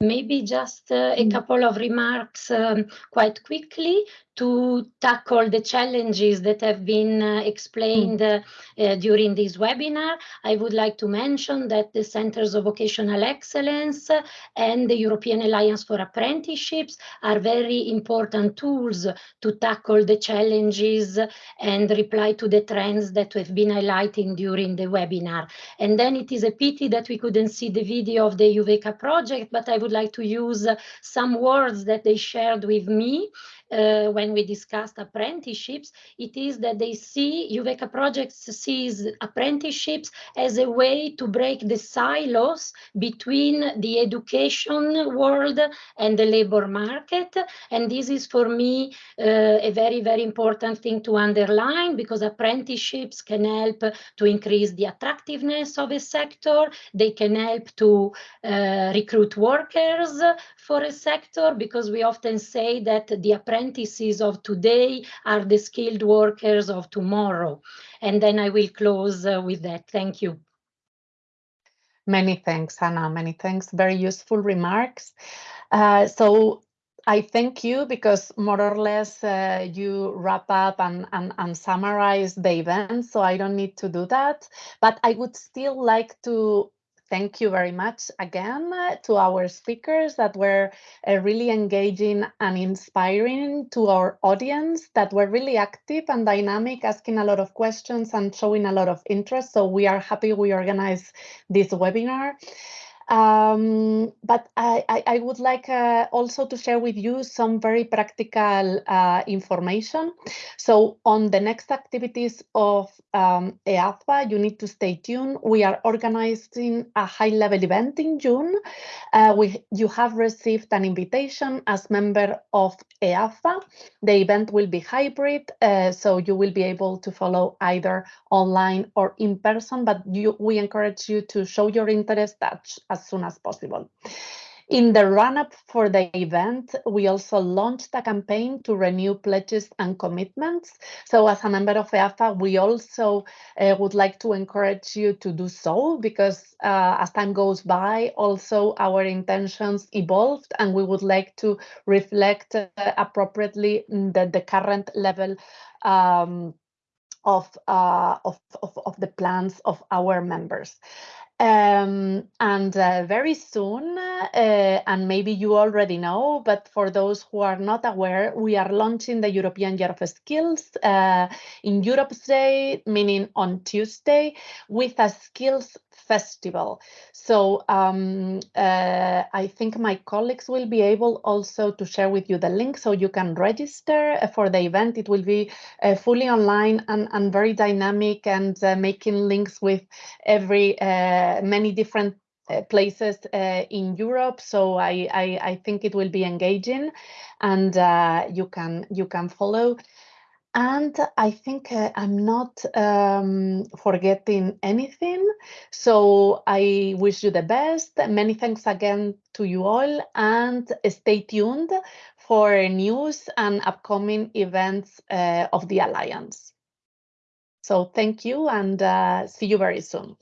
S7: Maybe just uh, a
S1: Mm.
S7: couple of remarks um, quite quickly to tackle the challenges that have been uh, explained uh, uh, during this webinar. I would like to mention that the Centers of Vocational Excellence and the European Alliance for Apprenticeships are very important tools to tackle the challenges and reply to the trends that we've been highlighting during the webinar. And then it is a pity that we couldn't see the video of the EUVECA project, but I would like to use some words that they shared with me uh, when we discussed apprenticeships, it is that they see EUVECA projects sees apprenticeships as a way to break the silos between the education world and the labor market. And this is for me uh, a very, very important thing to underline because apprenticeships can help to increase the attractiveness of a sector. They can help to uh, recruit workers for a sector because we often say that the apprentices of today are the skilled workers of tomorrow. And then I will close uh, with that. Thank you.
S1: Many thanks, Anna. Many thanks. Very useful remarks. Uh, so I thank you because more or less uh, you wrap up and, and, and summarize the event, so I don't need to do that. But I would still like to thank you very much again uh, to our speakers that were uh, really engaging and inspiring to our audience that were really active and dynamic, asking a lot of questions and showing a lot of interest. So we are happy we organized this webinar. Um, but I, I, I, would like uh, also to share with you some very practical uh, information. So on the next activities of um, EAFA, you need to stay tuned. We are organizing a high-level event in June. Uh, we, you have received an invitation as member of EAFA. The event will be hybrid, uh, so you will be able to follow either online or in person, but you, we encourage you to show your interest at, as soon as possible. In the run-up for the event, we also launched a campaign to renew pledges and commitments. So as a member of EAFA, we also uh, would like to encourage you to do so because uh, as time goes by, also our intentions evolved and we would like to reflect uh, appropriately the, the current level um, of, uh, of, of, of, the plans of our members. Um, and uh, very soon, uh, and maybe you already know, but for those who are not aware, we are launching the European Year of Skills uh, in Europe's Day, meaning on Tuesday, with a skills festival. So um, uh, I think my colleagues will be able also to share with you the link so you can register for the event. It will be uh, fully online and, and very dynamic and uh, making links with every uh, many different uh, places uh, in Europe. So I, I, I, think it will be engaging and you can you can follow. And I think uh, I'm not um, forgetting anything. So I wish you the best. Many thanks again to you all and stay tuned for news and upcoming events uh, of the Alliance. So thank you and uh, see you very soon.